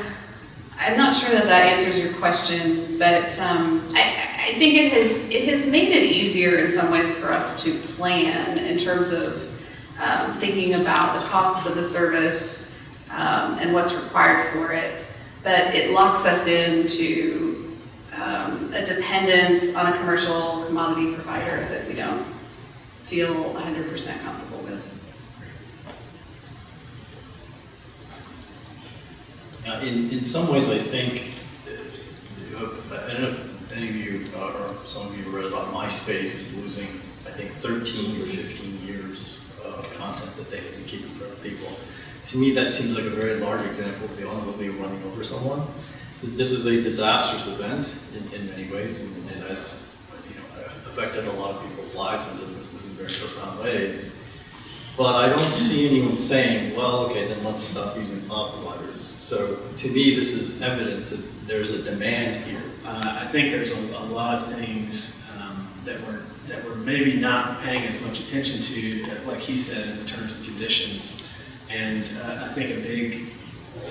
I'm not sure that that answers your question, but um, I, I think it has, it has made it easier in some ways for us to plan in terms of um, thinking about the costs of the service um, and what's required for it. But it locks us into um, a dependence on a commercial commodity provider that we don't feel 100% comfortable with. Uh, In, in some ways, I think, uh, I don't know if any of you, uh, or some of you read about MySpace losing, I think, 13 or 15 years of content that they had been keeping from people. To me, that seems like a very large example of the automobile running over someone. This is a disastrous event in, in many ways, and and has, you know, affected a lot of people's lives and businesses in very profound ways. But I don't see anyone saying, well, okay, then let's stop using cloud providers. So to me, this is evidence that there's a demand here. Uh, I think there's a, a lot of things um, that we're, that we're maybe not paying as much attention to, that, like he said, in the terms and conditions. And uh, I think a big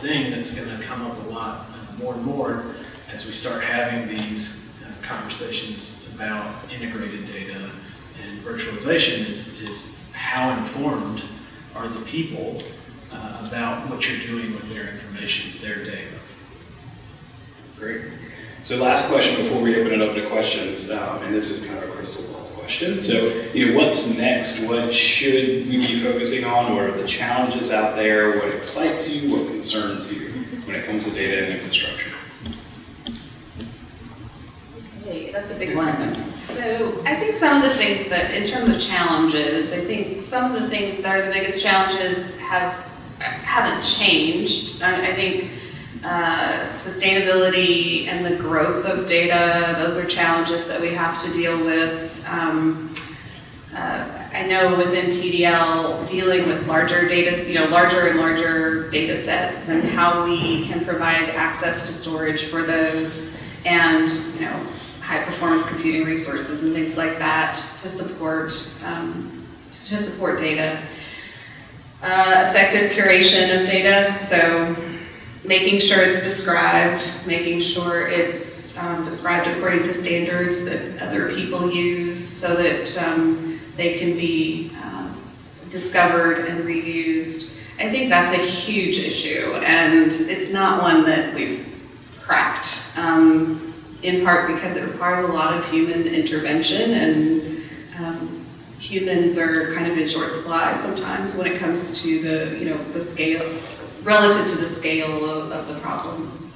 thing that's going to come up a lot uh, more and more as we start having these uh, conversations about integrated data and virtualization is, is how informed are the people uh, about what you're doing with their information, their data. Great. So last question before we open it up to questions, um, and this is kind of a crystal ball question. So, you know, what's next? What should we be focusing on? What are the challenges out there? What excites you? What concerns you when it comes to data and infrastructure? Okay, that's a big one. So I think some of the things that, in terms of challenges, I think some of the things that are the biggest challenges have, haven't changed. I, I think uh, sustainability and the growth of data, those are challenges that we have to deal with. Um, uh, I know within TDL, dealing with larger data, you know, larger and larger data sets and how we can provide access to storage for those and, you know, high performance computing resources and things like that to support, um, to support data. Uh, effective curation of data, so making sure it's described, making sure it's um, described according to standards that other people use so that um, they can be um, discovered and reused. I think that's a huge issue and it's not one that we've cracked. Um, in part because it requires a lot of human intervention and um, humans are kind of in short supply sometimes when it comes to the, you know, the scale, relative to the scale of, of the problem.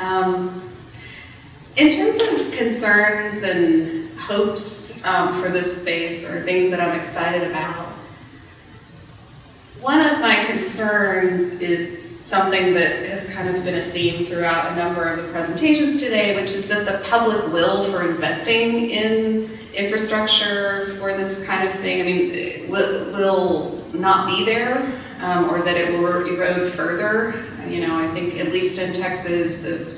Um, in terms of concerns and hopes um, for this space or things that I'm excited about, one of my concerns is something that has kind of been a theme throughout a number of the presentations today, which is that the public will for investing in infrastructure for this kind of thing, I mean, will, will not be there, um, or that it will erode further. You know, I think at least in Texas, the,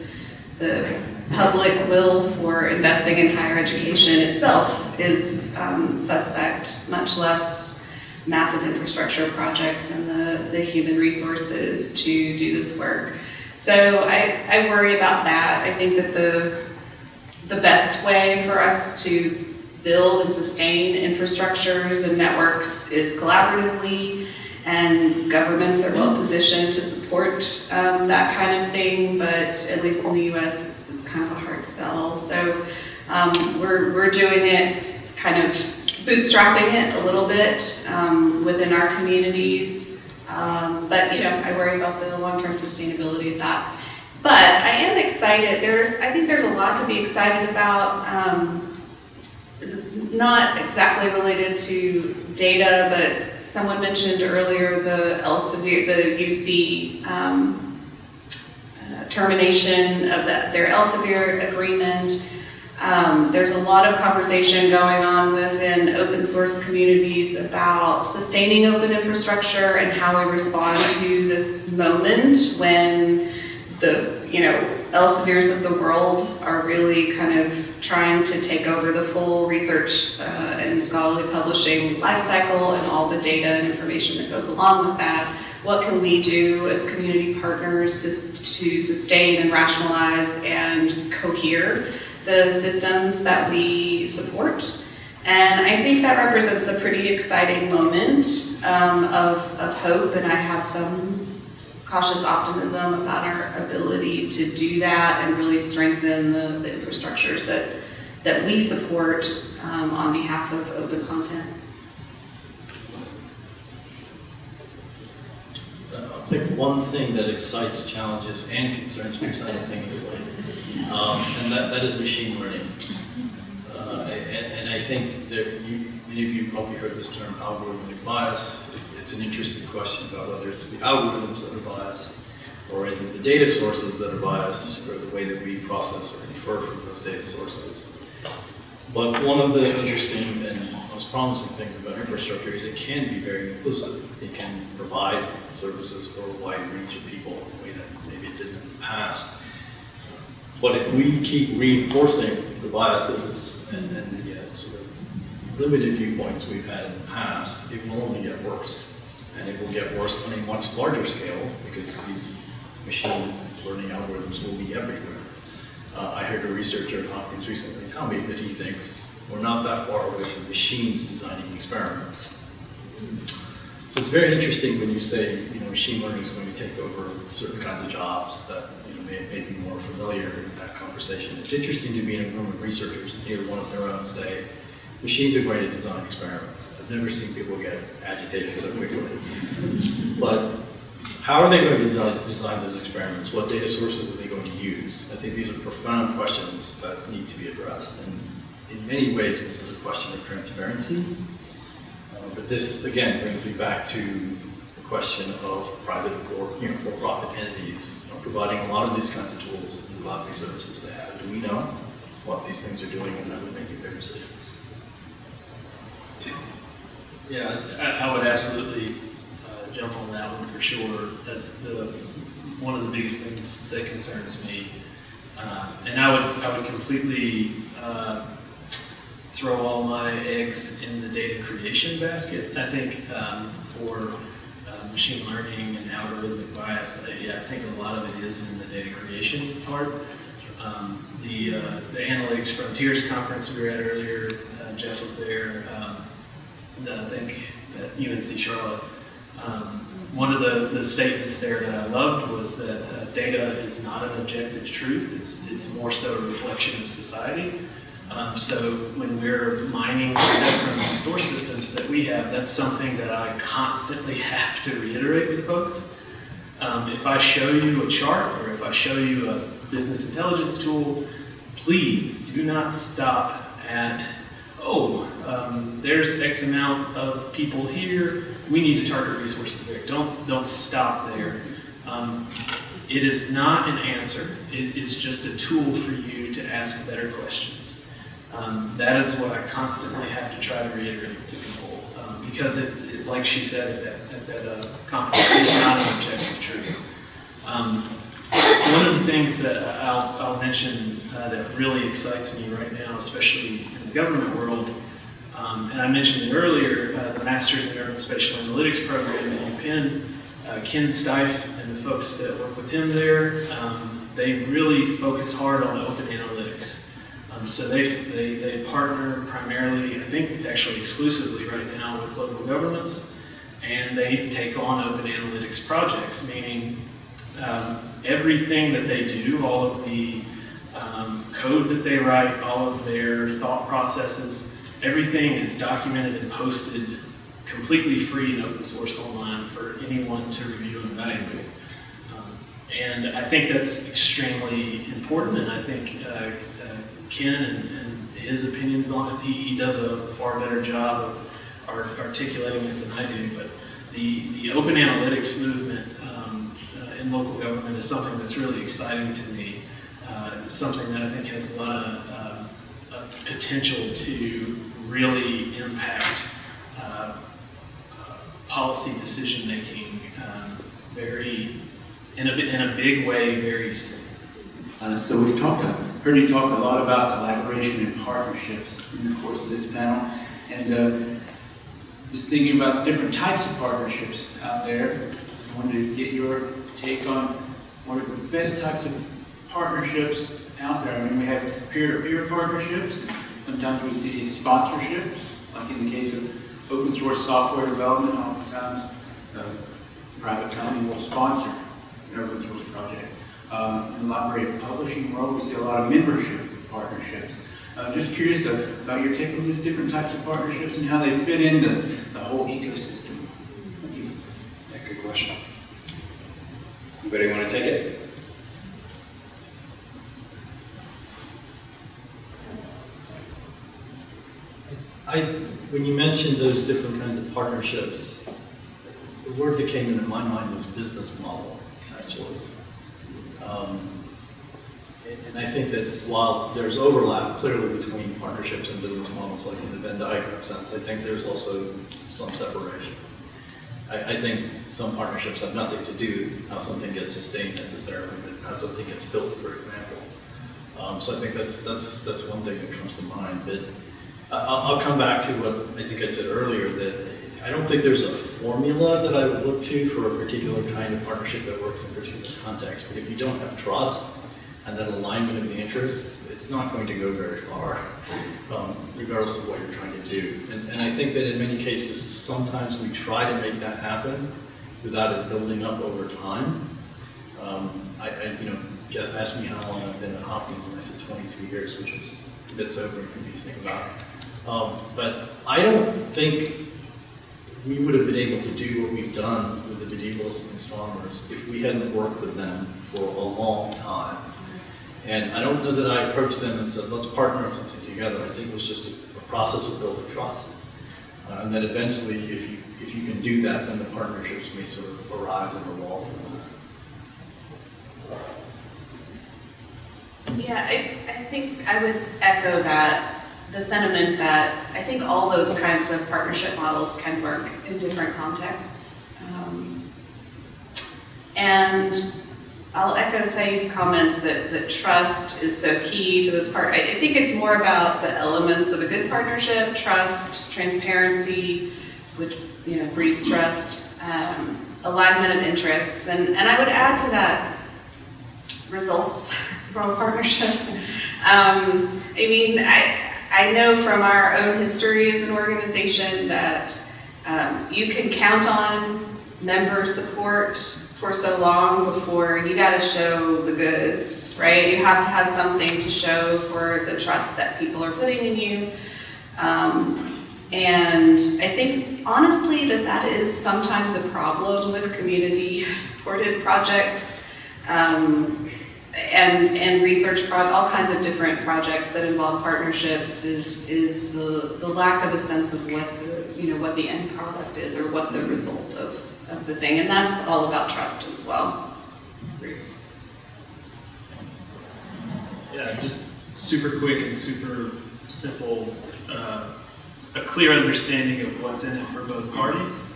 the public will for investing in higher education itself is um, suspect, much less massive infrastructure projects and the, the human resources to do this work. So I, I worry about that. I think that the, the best way for us to build and sustain infrastructures and networks is collaboratively, and governments are well positioned to support um, that kind of thing, but at least in the US, it's kind of a hard sell. So um, we're, we're doing it kind of bootstrapping it a little bit um, within our communities. Um, but, you know, I worry about the long-term sustainability of that. But I am excited. There's, I think there's a lot to be excited about. Not exactly related to data, but someone mentioned earlier the Elsevier, the UC um, uh, termination of the- their Elsevier agreement. Um, There's a lot of conversation going on within open source communities about sustaining open infrastructure and how we respond to this moment when the, you know, Elsevier's of the world are really kind of trying to take over the full research uh, and scholarly publishing lifecycle and all the data and information that goes along with that. What can we do as community partners to, to sustain and rationalize and cohere the systems that we support? And I think that represents a pretty exciting moment um, of, of hope, and I have some cautious optimism about our ability to do that and really strengthen the, the infrastructures that, that we support um, on behalf of open content. Uh, I think one thing that excites, challenges, and concerns me simultaneously, um, and that, that is machine learning. Uh, and, and I think that you, many of you probably heard this term algorithmic bias. It- It's an interesting question about whether it's the algorithms that are biased, or is it the data sources that are biased, or the way that we process or infer from those data sources. But one of the interesting and most promising things about infrastructure is it can be very inclusive. It can provide services for a wide range of people in a way that maybe it didn't in the past. But if we keep reinforcing the biases and, and the uh, sort of limited viewpoints we've had in the past, it will only get worse. And it will get worse on a much larger scale because these machine learning algorithms will be everywhere. Uh, I heard a researcher at Hopkins recently tell me that he thinks we're not that far away from machines designing experiments. So it's very interesting when you say, you know, machine learning is going to take over certain kinds of jobs that, you know, may, may be more familiar in that conversation. It's interesting to be in a room of researchers and hear one of their own say, machines are going to design experiments. Never seen people get agitated so quickly. But how are they going to design, design those experiments? What data sources are they going to use? I think these are profound questions that need to be addressed. And in many ways, this is a question of transparency. Uh, But this, again, brings me back to the question of private or, you know, for-profit entities you know, providing a lot of these kinds of tools and a lot of these services they have. Do we know what these things are doing and how they're making their decisions? Yeah, I, I would absolutely uh, jump on that one for sure. That's the, one of the biggest things that concerns me. Uh, And I would, I would completely uh, throw all my eggs in the data creation basket. I think um, for uh, machine learning and algorithmic bias, I- yeah, I think a lot of it is in the data creation part. Um, The, uh, the Analytics Frontiers Conference we were at earlier, uh, Jeff was there. um, I think at UNC Charlotte. Um, One of the, the statements there that I loved was that uh, data is not an objective truth, it's, it's more so a reflection of society. Um, So when we're mining data from the source systems that we have, that's something that I constantly have to reiterate with folks. Um, If I show you a chart, or if I show you a business intelligence tool, please do not stop at, oh, um, there's X amount of people here, we need to target resources there. Don't, don't stop there. Um, It is not an answer, it is just a tool for you to ask better questions. Um, That is what I constantly have to try to reiterate to people, um, because it, it- like she said at that, at that uh, conference, it's not an objective truth. Um, One of the things that I'll, I'll mention uh, that really excites me right now, especially the government world, um, and I mentioned earlier, uh, the Masters in Urban Spatial Analytics program at UPenn, uh, Ken Steif and the folks that work with him there, um, they really focus hard on open analytics. Um, So they, they, they partner primarily, I think actually exclusively right now with local governments, and they take on open analytics projects, meaning um, everything that they do, all of the um, code that they write, all of their thought processes, everything is documented and posted completely free and open source online for anyone to review and evaluate. Um, And I think that's extremely important, and I think uh, uh, Ken and and his opinions on it. He, he does a far better job of art- articulating it than I do, but the, the open analytics movement um, uh, in local government is something that's really exciting to me. Uh, something that I think has a lot of uh, of potential to really impact uh, uh, policy decision-making um, very, in a, in a big way, very soon. Uh, So we've talked, heard you talk a lot about collaboration and partnerships in the course of this panel. And just thinking about different types of partnerships out there, I wanted to get your take on one of the best types of partnerships out there. I mean, we have peer-to-peer partnerships, sometimes we see sponsorships, like in the case of open source software development, oftentimes uh, private company will sponsor an open source project. Um, In the library publishing world, we see a lot of membership partnerships. I'm uh, Just curious about your take on these different types of partnerships and how they fit into the whole ecosystem. Yeah, good question. Anybody want to take it? I, when you mentioned those different kinds of partnerships, the word that came into my mind was business model, actually. Um, And I think that while there's overlap clearly between partnerships and business models, like in the Venn diagram sense, I think there's also some separation. I, I think some partnerships have nothing to do how something gets sustained necessarily, but how something gets built, for example. Um, so I think that's, that's, that's one thing that comes to mind, but I'll, I'll come back to what I think I said earlier, that I don't think there's a formula that I would look to for a particular kind of partnership that works in a particular context, but if you don't have trust and that alignment of the interests, it's not going to go very far, um, regardless of what you're trying to do. And, and I think that in many cases, sometimes we try to make that happen without it building up over time. Um, I, I, you know, Jeff asked me how long I've been at Hopkins, and I said 22 years, which is a bit sobering for me to think about. Um, but I don't think we would have been able to do what we've done with the medievalists and astronomers if we hadn't worked with them for a long time. And I don't know that I approached them and said, let's partner on something together. I think it was just a, a process of building trust. Uh, and then eventually, if you, if you can do that, then the partnerships may sort of arise and evolve. Yeah, I, I think I would echo that, the sentiment that I think all those kinds of partnership models can work in different contexts. Um, And I'll echo Sayeed's comments that, that trust is so key to this part. I, I think it's more about the elements of a good partnership, trust, transparency, which, you know, breeds trust, um, alignment of interests. And, and I would add to that results from a partnership. Um, I mean, I, I know from our own history as an organization that um, you can count on member support for so long before you got to show the goods, right? You have to have something to show for the trust that people are putting in you. Um, and I think honestly that that is sometimes a problem with community-supported projects. Um, and, and research, all kinds of different projects that involve partnerships is, is the, the lack of a sense of what the, you know, what the end product is or what the result of, of the thing. And that's all about trust as well. Yeah, just super quick and super simple, uh, a clear understanding of what's in it for both parties.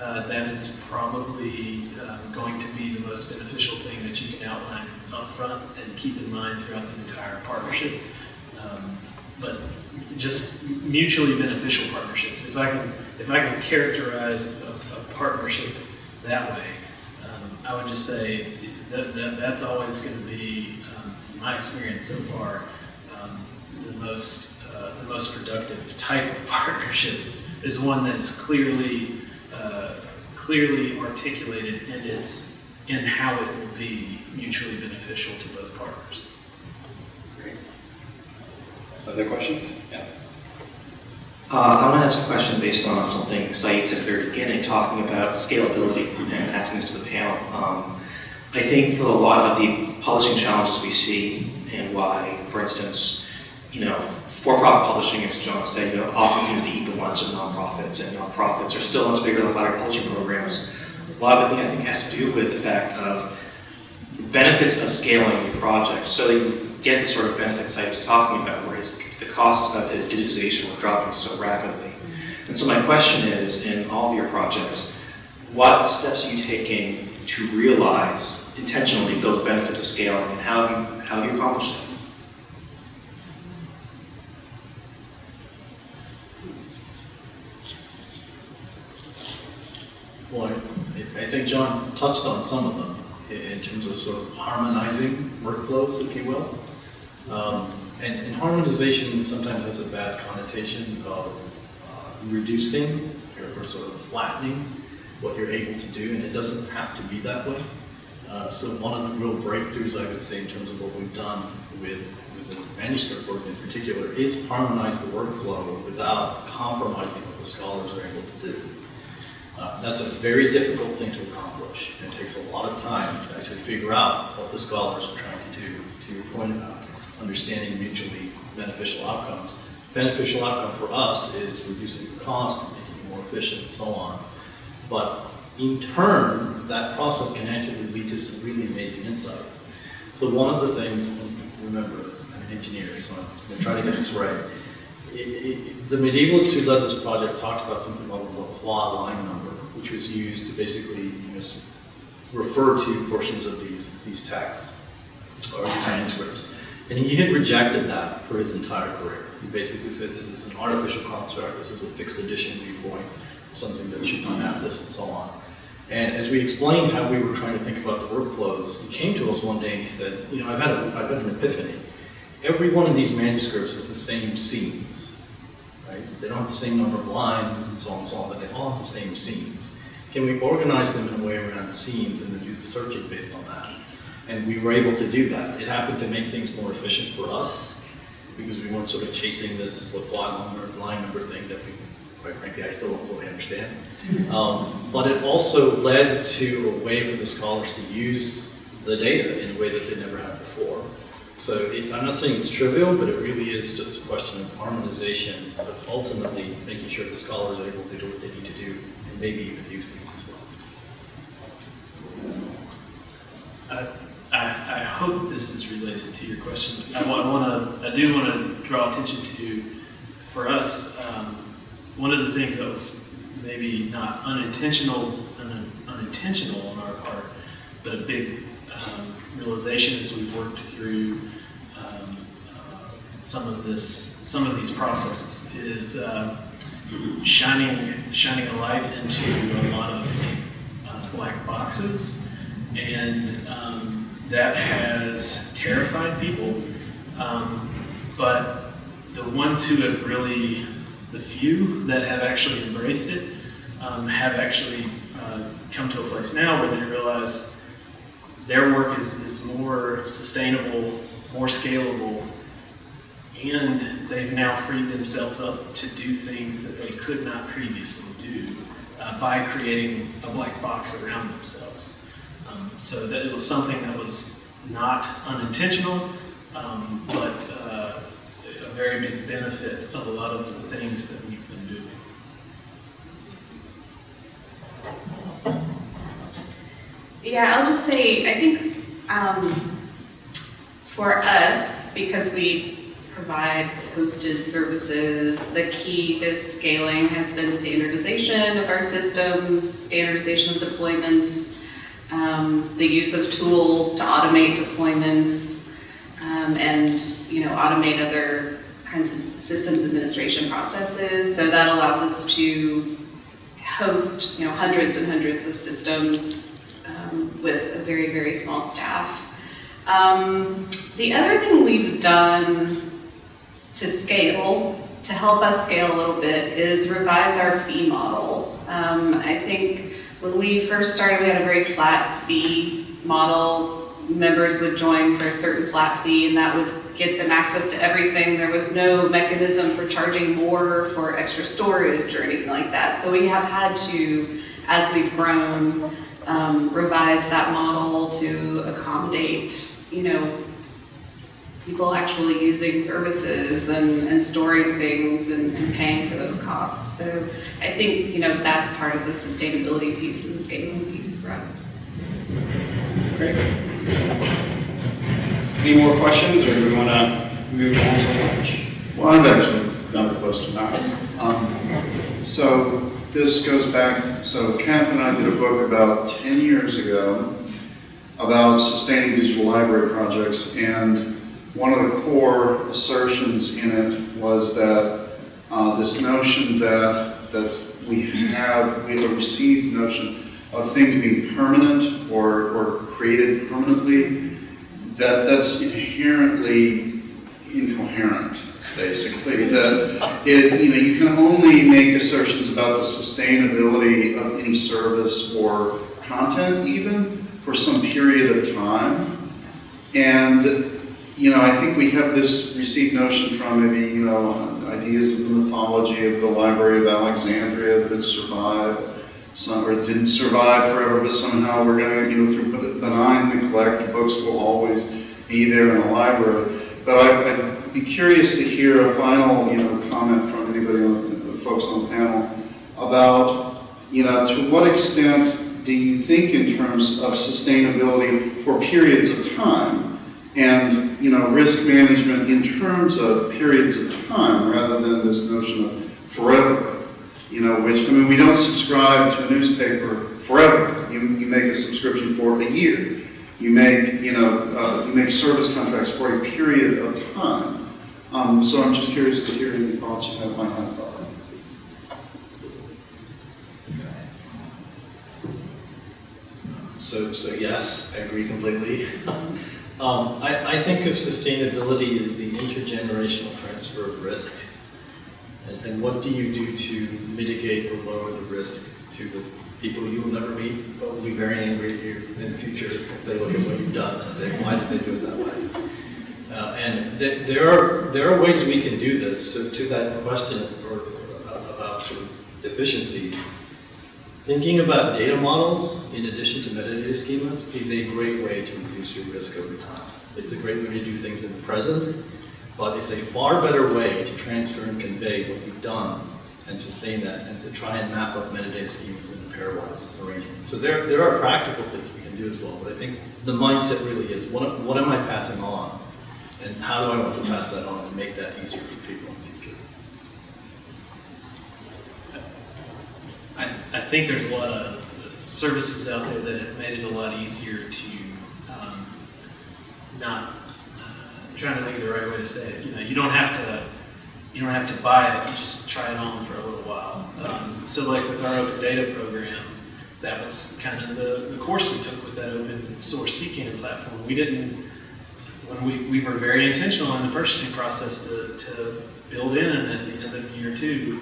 Uh, That is probably um, going to be the most beneficial thing that you can outline upfront and keep in mind throughout the entire partnership. Um, But just mutually beneficial partnerships. If I can, if I can characterize a, a partnership that way, um, I would just say that, that that's always going to be, um, my experience so far, um, the most uh, the most productive type of partnership is, is one that's clearly uh, clearly articulated in its in how it will be mutually beneficial to both partners. Great. Other questions? Yeah. Uh, I want to ask a question based on something Sayeed said at the very beginning, talking about scalability and asking this to the panel. Um, I think for a lot of the publishing challenges we see and why, for instance, you know, for-profit publishing, as John said, you know, often seems to eat the lunch of nonprofits, and nonprofits are still much bigger than library publishing programs. A lot of it, I think, has to do with the fact of benefits of scaling your project, so that you get the sort of benefits I was talking about, where his, the cost of his digitization were dropping so rapidly. And so my question is, in all of your projects, what steps are you taking to realize intentionally those benefits of scaling, and how have you, how have you accomplished it? Well, I think John touched on some of them in terms of sort of harmonizing workflows, if you will. Um, And and harmonization sometimes has a bad connotation of uh, reducing or or sort of flattening what you're able to do, and it doesn't have to be that way. Uh, So one of the real breakthroughs, I would say, in terms of what we've done with with the manuscript work in particular, is harmonize the workflow without compromising what the scholars are able to do. Uh, That's a very difficult thing to accomplish. It takes a lot of time to actually figure out what the scholars are trying to do, to your point about understanding mutually beneficial outcomes. Beneficial outcome for us is reducing the cost, and making it more efficient, and so on. But in turn, that process can actually lead to some really amazing insights. So one of the things, remember, I'm an engineer, so I'm going to try to get this right. The medievalists who led this project talked about something called the Langlois line number, which was used to basically, you know, refer to portions of these, these texts or these manuscripts. And he had rejected that for his entire career. He basically said this is an artificial construct, this is a fixed edition viewpoint, something that should not have this and so on. And as we explained how we were trying to think about the workflows, he came to us one day and he said, you know, I've had, a, I've had an epiphany. Every one of these manuscripts is the same scenes, right? They don't have the same number of lines and so on and so on, but they all have the same scenes. Can we organize them in a way around the scenes and then do the searching based on that? And we were able to do that. It happened to make things more efficient for us because we weren't sort of chasing this line number, line number thing that we, quite frankly, I still don't fully understand. Um, But it also led to a way for the scholars to use the data in a way that they never had. So it, I'm not saying it's trivial, but it really is just a question of harmonization, but ultimately making sure the scholars are able to do what they need to do and maybe even use things as well. I, I, I hope this is related to your question. I want to, I do want to draw attention to, for us, um, one of the things that was maybe not unintentional, un- unintentional on our part, but a big um, realization as we worked through um, uh, some of this, some of these processes is um, shining, shining a light into a lot of uh, black boxes and um, that has terrified people. Um, but the ones who have really, the few that have actually embraced it, um, have actually uh, come to a place now where they realize their work is, is more sustainable, more scalable, and they've now freed themselves up to do things that they could not previously do uh, by creating a black box around themselves. Um, so that it was something that was not unintentional, um, but uh, a very big benefit of a lot of the things that we've been doing. Yeah, I'll just say, I think um, for us, because we provide hosted services, the key to scaling has been standardization of our systems, standardization of deployments, um, the use of tools to automate deployments, um, and, you know, automate other kinds of systems administration processes. So that allows us to host, you know, hundreds and hundreds of systems um, with a very, very small staff. Um, the other thing we've done to scale, to help us scale a little bit, is revise our fee model. Um, I think when we first started, we had a very flat fee model. Members would join for a certain flat fee, and that would get them access to everything. There was no mechanism for charging more for extra storage or anything like that. So we have had to, as we've grown, um, revise that model to accommodate, you know, people actually using services and, and storing things and, and paying for those costs. So I think, you know, that's part of the sustainability piece and the scaling piece for us. Great. Any more questions, or do we want to move on to lunch? Well, I've actually got a question. All right. Um, So this goes back, so Catherine and I did a book about 10 years ago about sustaining digital library projects, and one of the core assertions in it was that uh, this notion that, that we have, we have a received notion of things being permanent or, or created permanently, that, that's inherently incoherent, basically. That it, you know, you can only make assertions about the sustainability of any service or content even for some period of time. And, you know, I think we have this received notion from maybe, you know, ideas of the mythology of the Library of Alexandria that it survived, some, or didn't survive forever, but somehow we're gonna, you know, through benign neglect, books will always be there in the library. But I- I'd be curious to hear a final, you know, comment from anybody on, the folks on the panel about, you know, to what extent do you think in terms of sustainability for periods of time and, you know, risk management in terms of periods of time rather than this notion of forever? You know, which, I mean, we don't subscribe to a newspaper forever. You, you make a subscription for a year. You make, you know, uh, you make service contracts for a period of time. Um, so I'm just curious to hear any thoughts you have, might have about it. So, so yes, I agree completely. Um, I, I think of sustainability as the intergenerational transfer of risk. And, and what do you do to mitigate or lower the risk to the people you will never meet, but will be very angry at you in the future if they look at what you've done and say, why did they do it that way? Uh, and th- there are, there are ways we can do this. So to that question or, or about sort of efficiencies, Thinking about data models in addition to metadata schemas is a great way to reduce your risk over time. It's a great way to do things in the present, but it's a far better way to transfer and convey what you've done and sustain that and to try and map up metadata schemas in a pairwise arrangement. So there, there are practical things we can do as well, but I think the mindset really is what, what am I passing on and how do I want to pass that on and make that easier for people in the future? I, I think there's a lot of services out there that have made it a lot easier to um, not, uh, I'm trying to think of the right way to say it. You know, you don't have to, you don't have to buy it, you just try it on for a little while. Um, so like with our open data program, that was kind of the, the course we took with that open source CKAN platform. We didn't, when we, we were very intentional in the purchasing process to, to build in at the end of year two,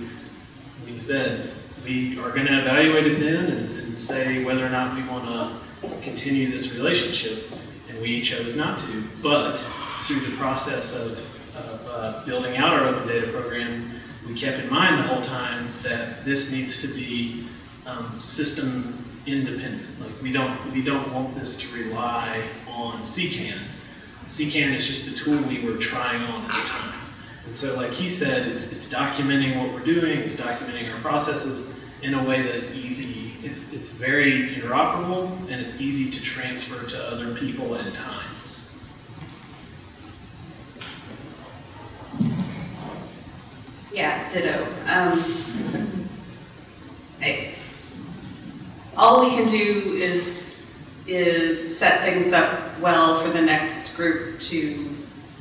we said, we are going to evaluate it then and, and say whether or not we want to continue this relationship, and we chose not to. But through the process of, of uh, building out our open data program, we kept in mind the whole time that this needs to be um, system independent. Like we don't we don't want this to rely on CKAN. CKAN is just a tool we were trying on at the time. And so like he said, it's, it's documenting what we're doing, it's documenting our processes in a way that is easy, it's, it's very interoperable, and it's easy to transfer to other people and times. Yeah, ditto. Um, I- all we can do is, is set things up well for the next group to,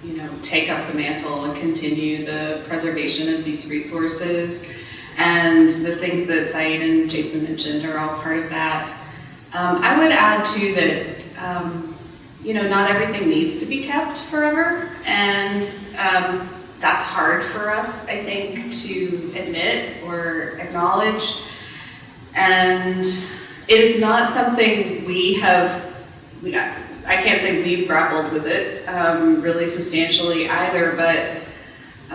you know, take up the mantle and continue the preservation of these resources. And the things that Sayeed and Jason mentioned are all part of that. Um, I would add too that, um, you know, not everything needs to be kept forever. And um, that's hard for us, I think, to admit or acknowledge. And it is not something we have, we, I can't say we've grappled with it um, really substantially either, but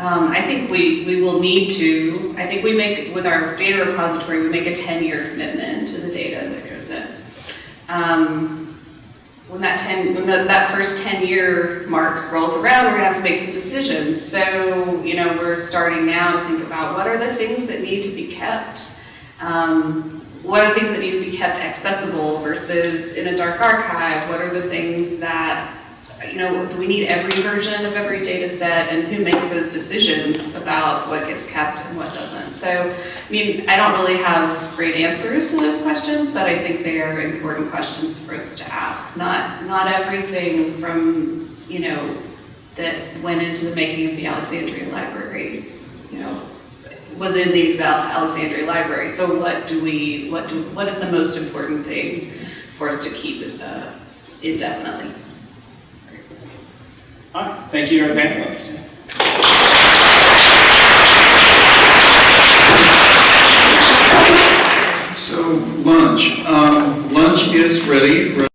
um, I think we, we will need to, I think we make, with our data repository, we make a 10-year commitment to the data that goes in. Um, when that 10, when the- that first 10-year mark rolls around, we're gonna have to make some decisions. So, you know, we're starting now to think about what are the things that need to be kept? Um, What are things that need to be kept accessible versus in a dark archive? What are the things that, you know, do we need every version of every data set? And who makes those decisions about what gets kept and what doesn't? So, I mean, I don't really have great answers to those questions, but I think they are important questions for us to ask. Not, not everything from, you know, that went into the making of the Alexandria Library, you know, was in the Exa- Alexandria Library. So what do we, what do, what is the most important thing for us to keep uh, indefinitely? All right, thank you, our panelists. So lunch, um, lunch is ready.